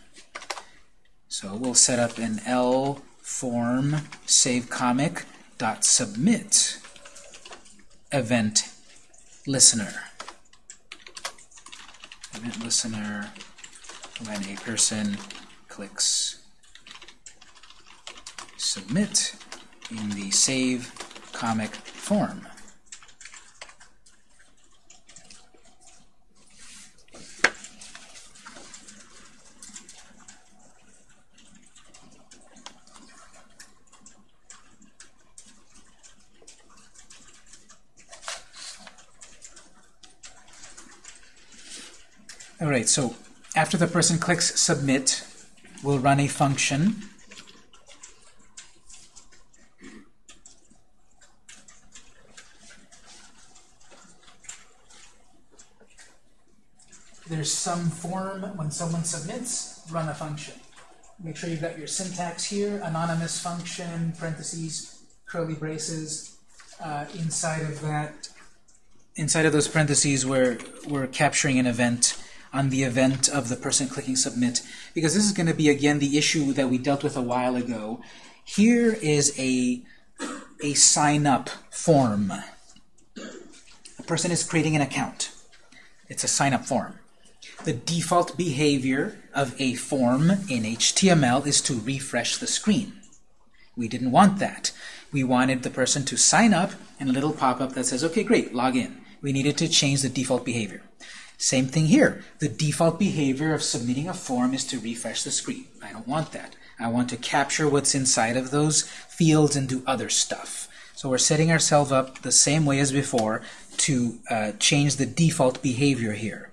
So we'll set up an L form save comic dot submit event listener. Event listener when a person clicks submit in the save comic form. All right, so after the person clicks submit, we'll run a function. There's some form when someone submits, run a function. Make sure you've got your syntax here, anonymous function, parentheses, curly braces. Uh, inside of that, inside of those parentheses, we're, we're capturing an event on the event of the person clicking submit because this is going to be again the issue that we dealt with a while ago. Here is a, a sign up form. A person is creating an account. It's a sign up form. The default behavior of a form in HTML is to refresh the screen. We didn't want that. We wanted the person to sign up and a little pop-up that says, okay, great, log in. We needed to change the default behavior. Same thing here. The default behavior of submitting a form is to refresh the screen. I don't want that. I want to capture what's inside of those fields and do other stuff. So we're setting ourselves up the same way as before to uh, change the default behavior here.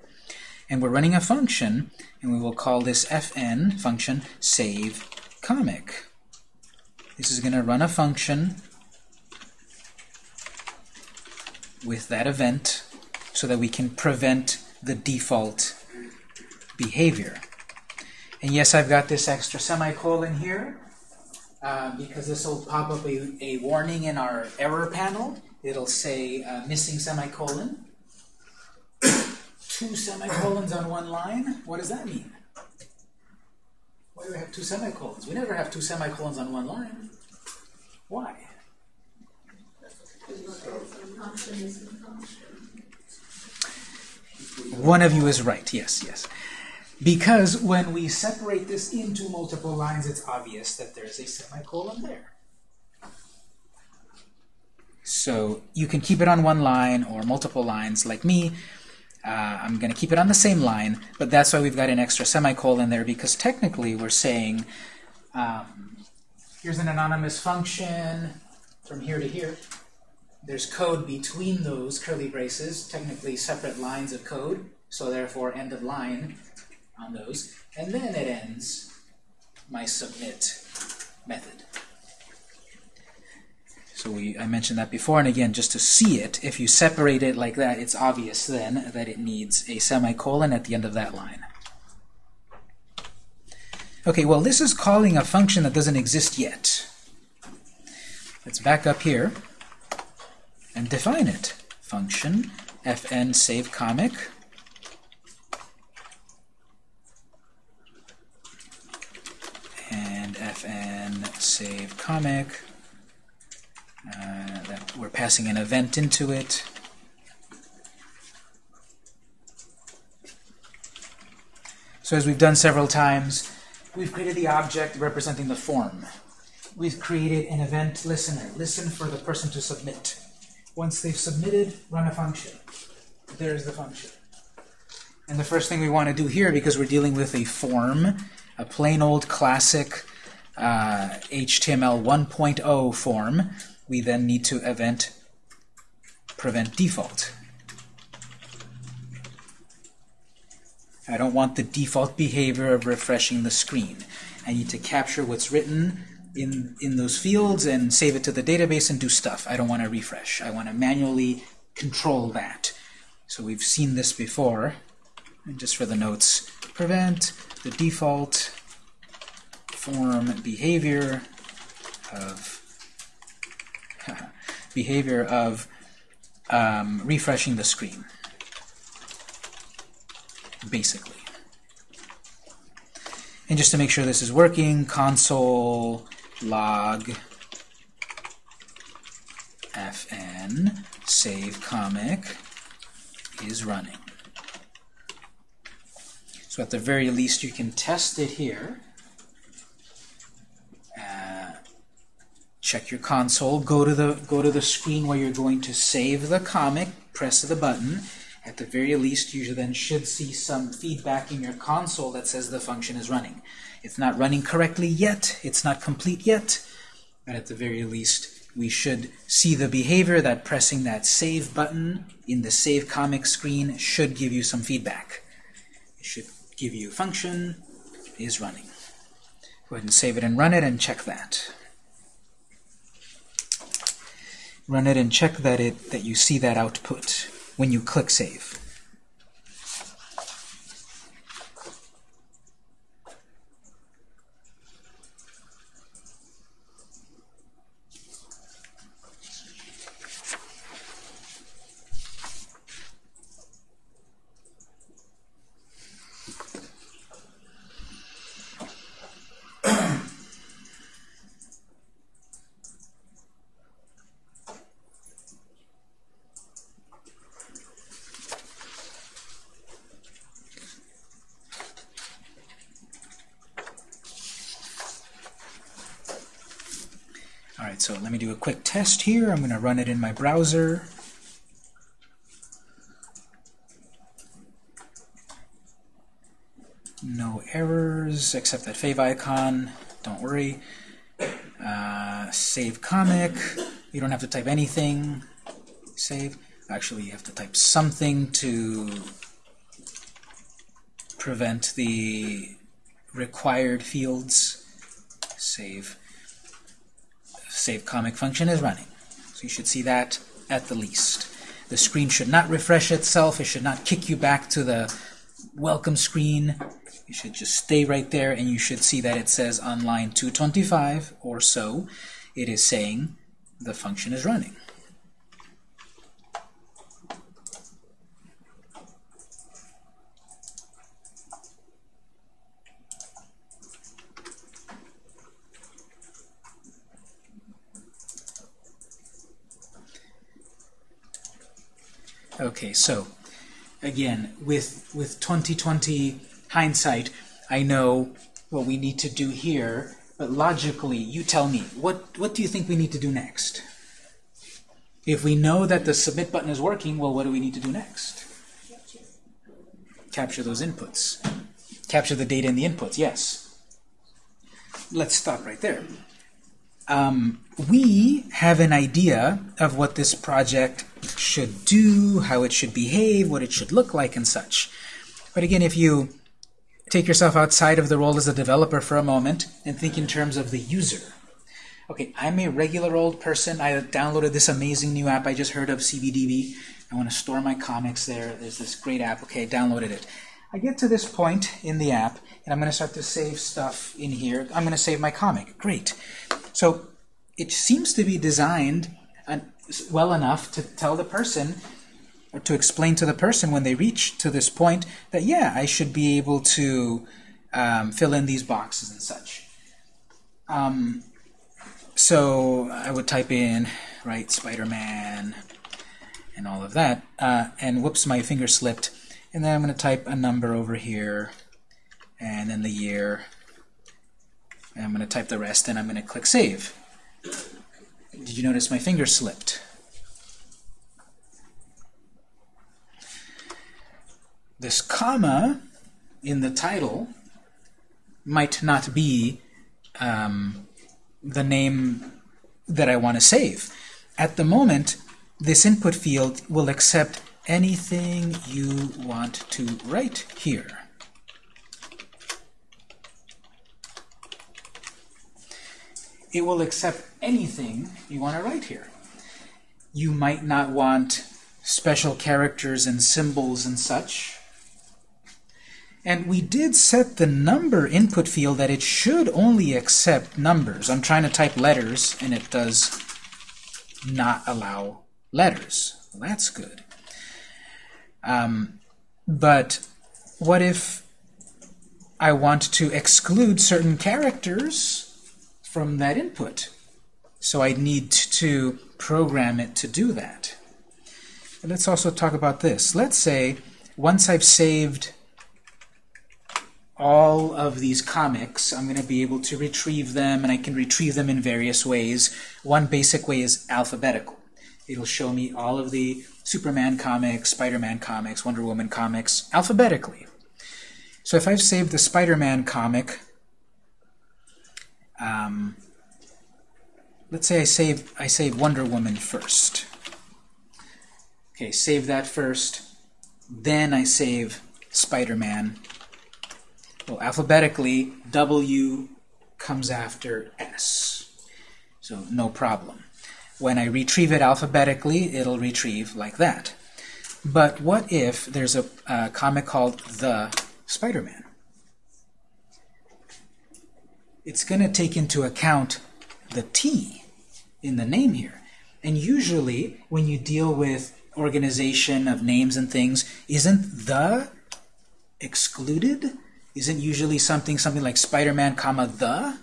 And we're running a function, and we will call this fn function save comic. This is going to run a function with that event so that we can prevent the default behavior. And yes, I've got this extra semicolon here uh, because this will pop up a, a, warning in our error panel. It'll say uh, missing semicolon. two semicolons on one line. What does that mean? Why do we have two semicolons? We never have two semicolons on one line. Why? One of you is right. Yes, yes. Because when we separate this into multiple lines, it's obvious that there's a semicolon there. So you can keep it on one line or multiple lines like me. Uh, I'm going to keep it on the same line, but that's why we've got an extra semicolon there because technically we're saying um, here's an anonymous function from here to here. There's code between those curly braces, technically separate lines of code, so therefore end of line on those. And then it ends my submit method. So we, I mentioned that before, and again, just to see it, if you separate it like that, it's obvious then that it needs a semicolon at the end of that line. Okay, well, this is calling a function that doesn't exist yet. Let's back up here and define it. Function fn save comic and fn save comic uh, that we're passing an event into it. So as we've done several times, we've created the object representing the form. We've created an event listener. Listen for the person to submit. Once they've submitted, run a function. There's the function. And the first thing we want to do here, because we're dealing with a form, a plain old classic uh, HTML 1.0 form, we then need to event prevent default. I don't want the default behavior of refreshing the screen. I need to capture what's written in, in those fields and save it to the database and do stuff. I don't want to refresh. I want to manually control that. So we've seen this before. And just for the notes, prevent the default form behavior of <laughs> behavior of um, refreshing the screen, basically. And just to make sure this is working, console log fn save comic is running. So at the very least you can test it here. Uh, check your console, go to the go to the screen where you're going to save the comic, press the button. At the very least, you then should see some feedback in your console that says the function is running. It's not running correctly yet, it's not complete yet, but at the very least, we should see the behavior that pressing that save button in the save comic screen should give you some feedback. It should give you function is running. Go ahead and save it and run it and check that. Run it and check that it that you see that output when you click Save. Alright, so let me do a quick test here. I'm going to run it in my browser. No errors except that favicon. Don't worry. Uh, save comic. You don't have to type anything. Save. Actually, you have to type something to prevent the required fields. Save save comic function is running. So you should see that at the least. The screen should not refresh itself. It should not kick you back to the welcome screen. You should just stay right there and you should see that it says on line 225 or so, it is saying the function is running. Okay, so again, with with 2020 hindsight, I know what we need to do here, but logically, you tell me, what what do you think we need to do next? If we know that the submit button is working, well, what do we need to do next? Capture those inputs. Capture the data in the inputs, yes. Let's stop right there. Um, we have an idea of what this project should do, how it should behave, what it should look like, and such. But again, if you take yourself outside of the role as a developer for a moment and think in terms of the user. Okay, I'm a regular old person. I downloaded this amazing new app I just heard of, CBDB. I want to store my comics there. There's this great app. Okay, I downloaded it. I get to this point in the app, and I'm going to start to save stuff in here. I'm going to save my comic. Great. So it seems to be designed well enough to tell the person, or to explain to the person when they reach to this point that, yeah, I should be able to um, fill in these boxes and such. Um, so I would type in, right, Spider-Man, and all of that, uh, and whoops, my finger slipped. And then I'm going to type a number over here, and then the year, and I'm going to type the rest, and I'm going to click Save. Did you notice my finger slipped? This comma in the title might not be um, the name that I want to save. At the moment, this input field will accept anything you want to write here. It will accept anything you want to write here. You might not want special characters and symbols and such. And we did set the number input field that it should only accept numbers. I'm trying to type letters, and it does not allow letters. Well, that's good. Um, but what if I want to exclude certain characters from that input? So I need to program it to do that. And let's also talk about this. Let's say once I've saved all of these comics, I'm going to be able to retrieve them, and I can retrieve them in various ways. One basic way is alphabetical. It'll show me all of the Superman comics, Spider-Man comics, Wonder Woman comics, alphabetically. So if I've saved the Spider-Man comic, um, let's say I save, I save Wonder Woman first. Okay, save that first. Then I save Spider-Man well, alphabetically, W comes after S. So no problem. When I retrieve it alphabetically, it'll retrieve like that. But what if there's a, a comic called The Spider-Man? It's going to take into account the T in the name here. And usually, when you deal with organization of names and things, isn't the excluded? isn't usually something something like Spider-Man, comma the?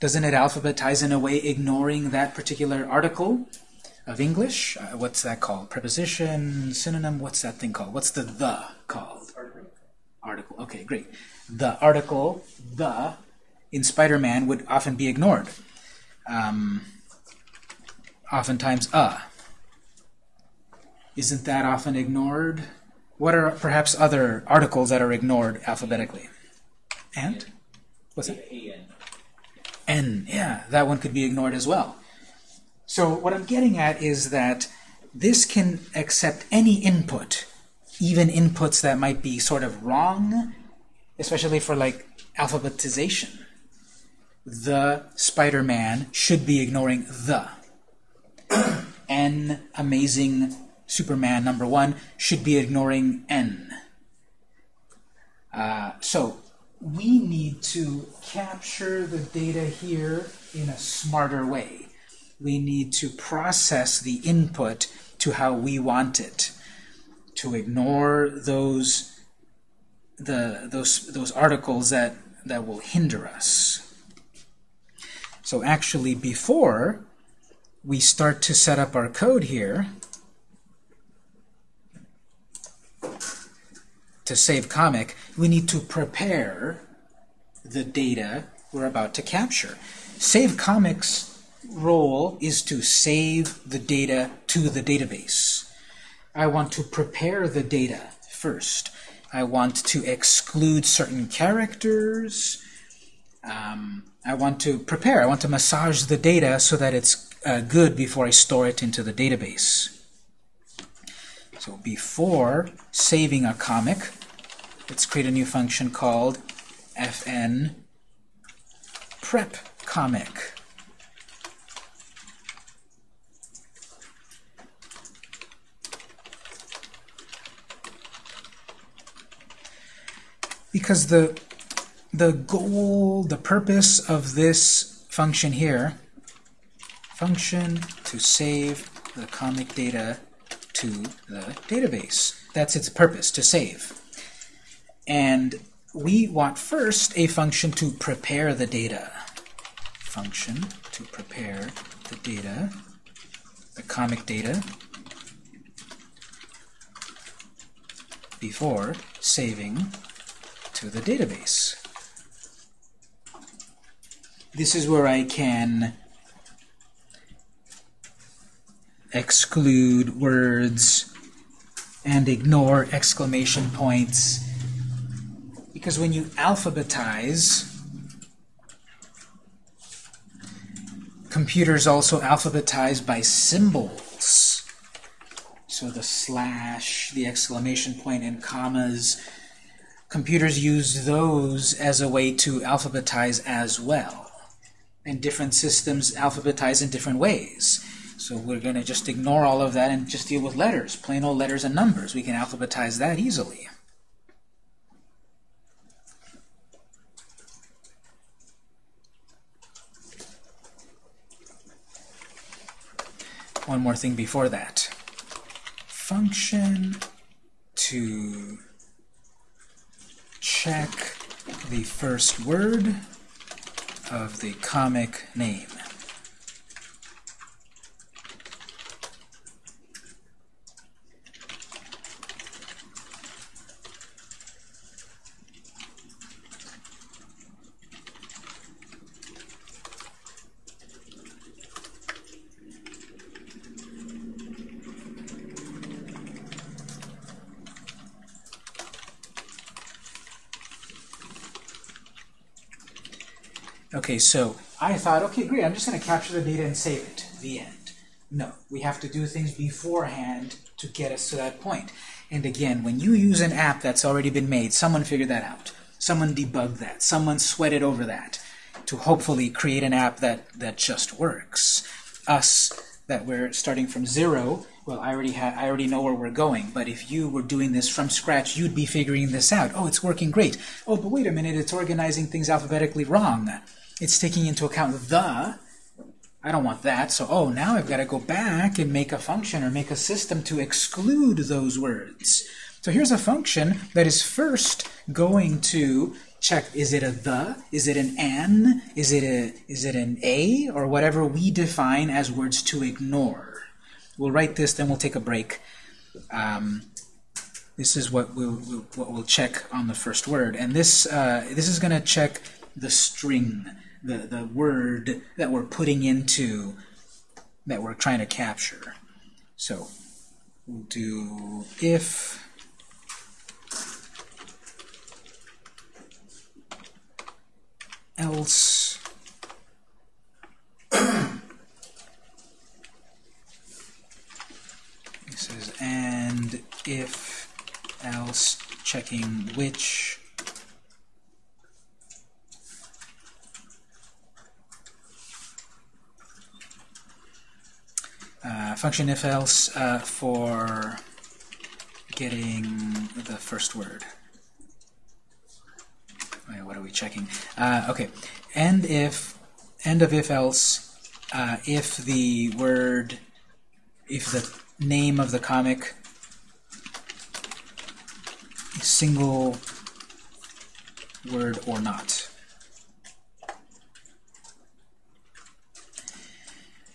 Doesn't it alphabetize in a way ignoring that particular article of English? Uh, what's that called? Preposition, synonym, what's that thing called? What's the the called? Article. Article. Okay, great. The article, the, in Spider-Man would often be ignored. Um, oftentimes, a. Isn't that often ignored? What are perhaps other articles that are ignored alphabetically? And? What's it? N. Yeah, that one could be ignored as well. So what I'm getting at is that this can accept any input, even inputs that might be sort of wrong, especially for like alphabetization. The Spider-Man should be ignoring the. <clears throat> N amazing Superman number one should be ignoring N. Uh, so we need to capture the data here in a smarter way. We need to process the input to how we want it, to ignore those the those those articles that that will hinder us. So actually, before we start to set up our code here, to save comic, we need to prepare the data we're about to capture. Save comics role is to save the data to the database. I want to prepare the data first. I want to exclude certain characters. Um, I want to prepare. I want to massage the data so that it's uh, good before I store it into the database. So before saving a comic, let's create a new function called fn prep comic. Because the the goal, the purpose of this function here, function to save the comic data to the database. That's its purpose, to save. And we want first a function to prepare the data. Function to prepare the data, the comic data, before saving to the database. This is where I can exclude words and ignore exclamation points. Because when you alphabetize computers also alphabetize by symbols. So the slash the exclamation point and commas. Computers use those as a way to alphabetize as well and different systems alphabetize in different ways. So we're going to just ignore all of that and just deal with letters, plain old letters and numbers. We can alphabetize that easily. One more thing before that. Function to check the first word of the comic name. Okay, so I thought, okay, great, I'm just going to capture the data and save it. The end. No, we have to do things beforehand to get us to that point. And again, when you use an app that's already been made, someone figured that out. Someone debugged that. Someone sweated over that to hopefully create an app that, that just works. Us, that we're starting from zero, well, I already, I already know where we're going, but if you were doing this from scratch, you'd be figuring this out. Oh, it's working great. Oh, but wait a minute, it's organizing things alphabetically wrong. It's taking into account the. I don't want that, so oh, now I've got to go back and make a function or make a system to exclude those words. So here's a function that is first going to check, is it a the, is it an an, is it, a, is it an a, or whatever we define as words to ignore. We'll write this, then we'll take a break. Um, this is what we'll, we'll, what we'll check on the first word. And this, uh, this is going to check the string the, the word that we're putting into, that we're trying to capture. So we'll do if else this is and if else checking which uh, function if else uh, for getting the first word. Wait, what are we checking? Uh, okay, and if end of if else uh, if the word if the name of the comic is single word or not.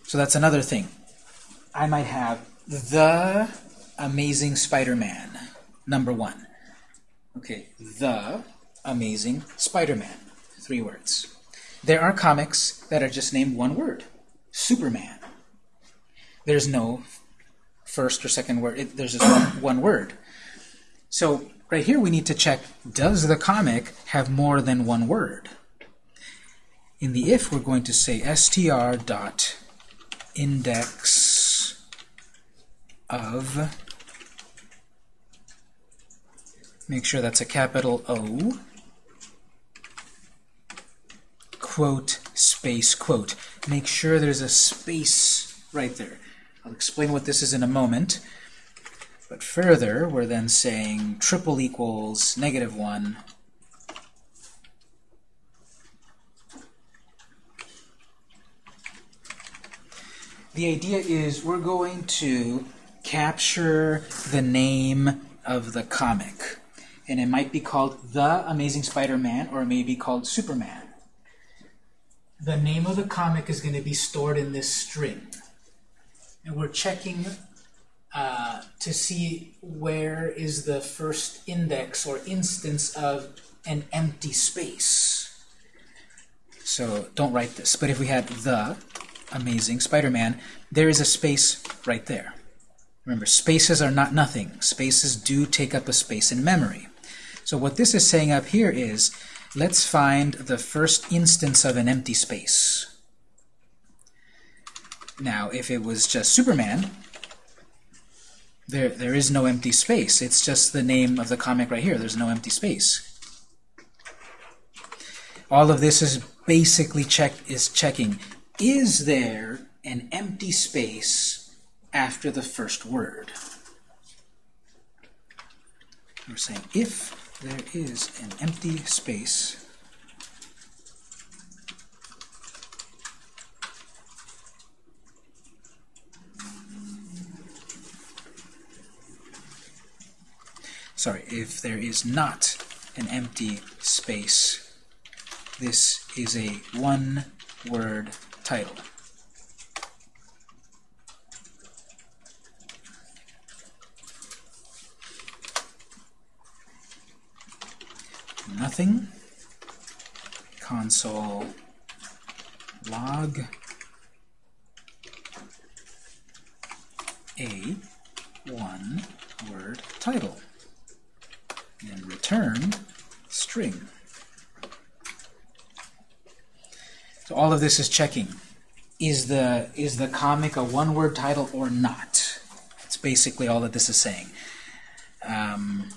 So that's another thing. I might have the Amazing Spider-Man, number one. Okay, the Amazing Spider-Man, three words. There are comics that are just named one word, Superman. There's no first or second word, it, there's just one, one word. So right here we need to check, does the comic have more than one word? In the if, we're going to say str dot index of, make sure that's a capital O, quote, space, quote. Make sure there's a space right there. I'll explain what this is in a moment. But further, we're then saying triple equals negative 1 The idea is we're going to capture the name of the comic. And it might be called The Amazing Spider-Man, or it may be called Superman. The name of the comic is going to be stored in this string. And we're checking uh, to see where is the first index or instance of an empty space. So don't write this. But if we had The Amazing Spider-Man, there is a space right there. Remember, spaces are not nothing. Spaces do take up a space in memory. So what this is saying up here is, let's find the first instance of an empty space. Now, if it was just Superman, there, there is no empty space. It's just the name of the comic right here. There's no empty space. All of this is basically check is checking, is there an empty space after the first word. We're saying if there is an empty space sorry, if there is not an empty space, this is a one-word title. Nothing. Console log a one-word title and return string. So all of this is checking. Is the, is the comic a one-word title or not? It's basically all that this is saying. Um,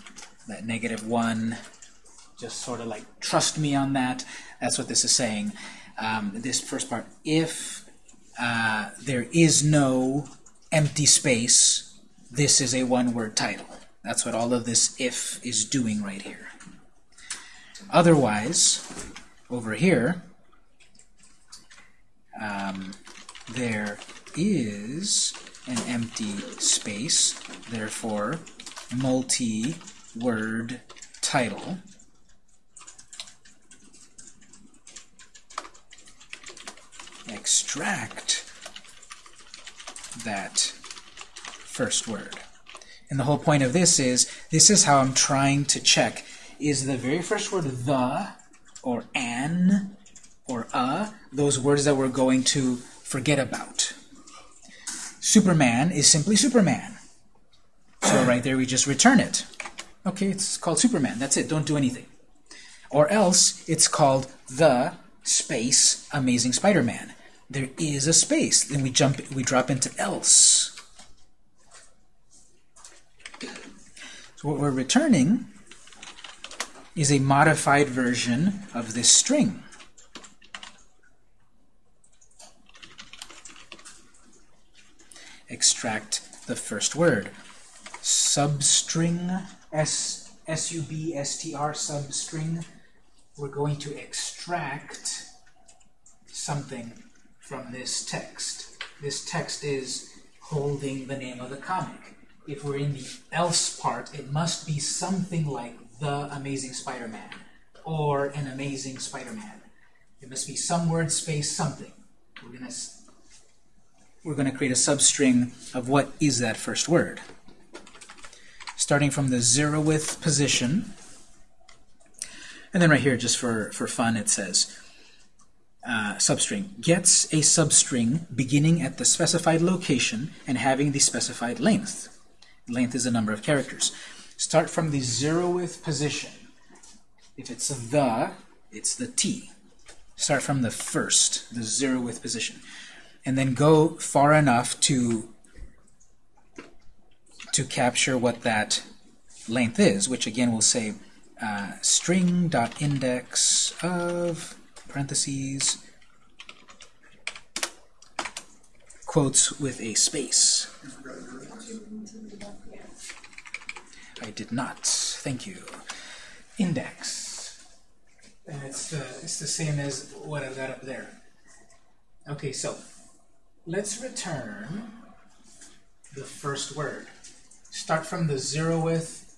that negative one, just sort of like trust me on that. That's what this is saying. Um, this first part, if uh, there is no empty space, this is a one-word title. That's what all of this if is doing right here. Otherwise, over here, um, there is an empty space, therefore multi-word title. Extract that first word. And the whole point of this is, this is how I'm trying to check. Is the very first word the, or an, or a, those words that we're going to forget about? Superman is simply Superman. So right there we just return it. Okay, it's called Superman. That's it. Don't do anything. Or else it's called the space Amazing Spider-Man. There is a space. Then we jump we drop into else. So what we're returning is a modified version of this string. Extract the first word. Substring, S, S-U-B-S-T-R, substring. We're going to extract something from this text. This text is holding the name of the comic. If we're in the else part, it must be something like The Amazing Spider-Man or An Amazing Spider-Man. It must be some word space something. We're gonna we're gonna create a substring of what is that first word. Starting from the zeroth position, and then right here, just for for fun, it says uh, substring gets a substring beginning at the specified location and having the specified length. Length is a number of characters. Start from the zeroth position. If it's the, it's the T. Start from the first, the zeroth position. And then go far enough to to capture what that length is, which again we'll say uh, string.index of parentheses quotes with a space. I did not. Thank you. Index. And it's the, it's the same as what I've got up there. Okay, so let's return the first word. Start from the zeroth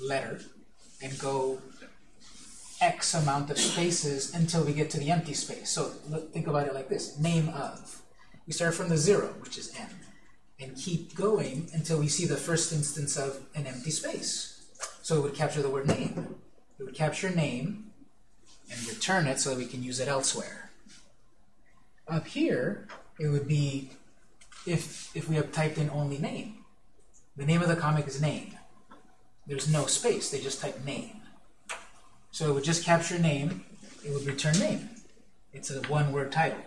letter and go X amount of spaces until we get to the empty space. So think about it like this. Name of. We start from the zero, which is n, and keep going until we see the first instance of an empty space. So it would capture the word name. It would capture name and return it so that we can use it elsewhere. Up here, it would be if, if we have typed in only name. The name of the comic is name. There's no space. They just type name. So it would just capture name. It would return name. It's a one-word title.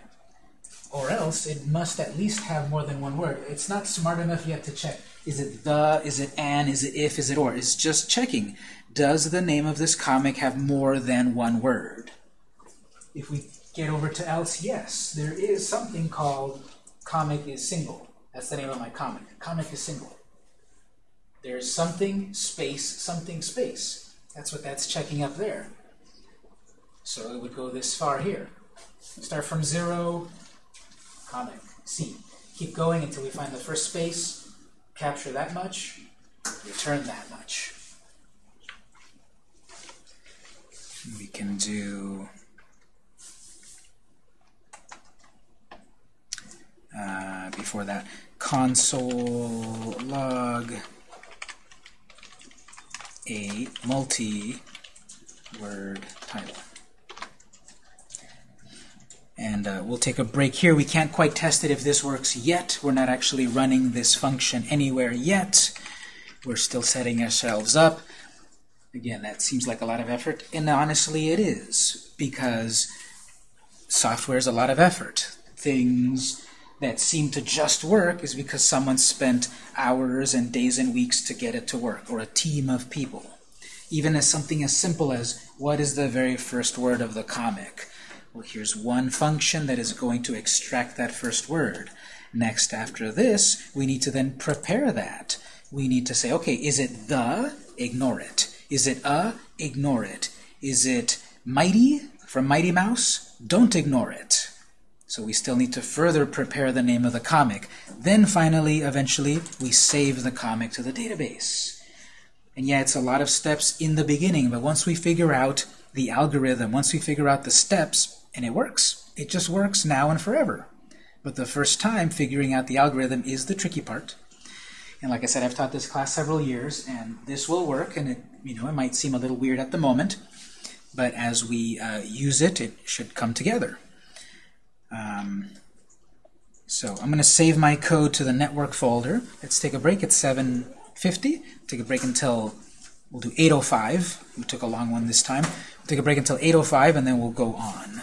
Or else it must at least have more than one word. It's not smart enough yet to check. Is it the? Is it an? Is it if? Is it or? It's just checking. Does the name of this comic have more than one word? If we get over to else, yes. There is something called comic is single. That's the name of my comic. Comic is single. There's something, space, something, space. That's what that's checking up there. So it would go this far here. Start from zero, comic, C. Keep going until we find the first space, capture that much, return that much. We can do uh, before that console log a multi-word title. And uh, we'll take a break here. We can't quite test it if this works yet. We're not actually running this function anywhere yet. We're still setting ourselves up. Again, that seems like a lot of effort, and honestly it is, because software is a lot of effort. Things that seem to just work is because someone spent hours and days and weeks to get it to work, or a team of people. Even as something as simple as, what is the very first word of the comic? Well, here's one function that is going to extract that first word. Next, after this, we need to then prepare that. We need to say, okay, is it the? Ignore it. Is it a? Ignore it. Is it mighty from Mighty Mouse? Don't ignore it. So we still need to further prepare the name of the comic. Then finally, eventually, we save the comic to the database. And yeah, it's a lot of steps in the beginning, but once we figure out the algorithm, once we figure out the steps, and it works, it just works now and forever. But the first time figuring out the algorithm is the tricky part. And like I said, I've taught this class several years, and this will work, and it, you know, it might seem a little weird at the moment, but as we uh, use it, it should come together. Um, so I'm going to save my code to the network folder. Let's take a break at 7.50. Take a break until, we'll do 8.05. We took a long one this time. We'll take a break until 8.05, and then we'll go on.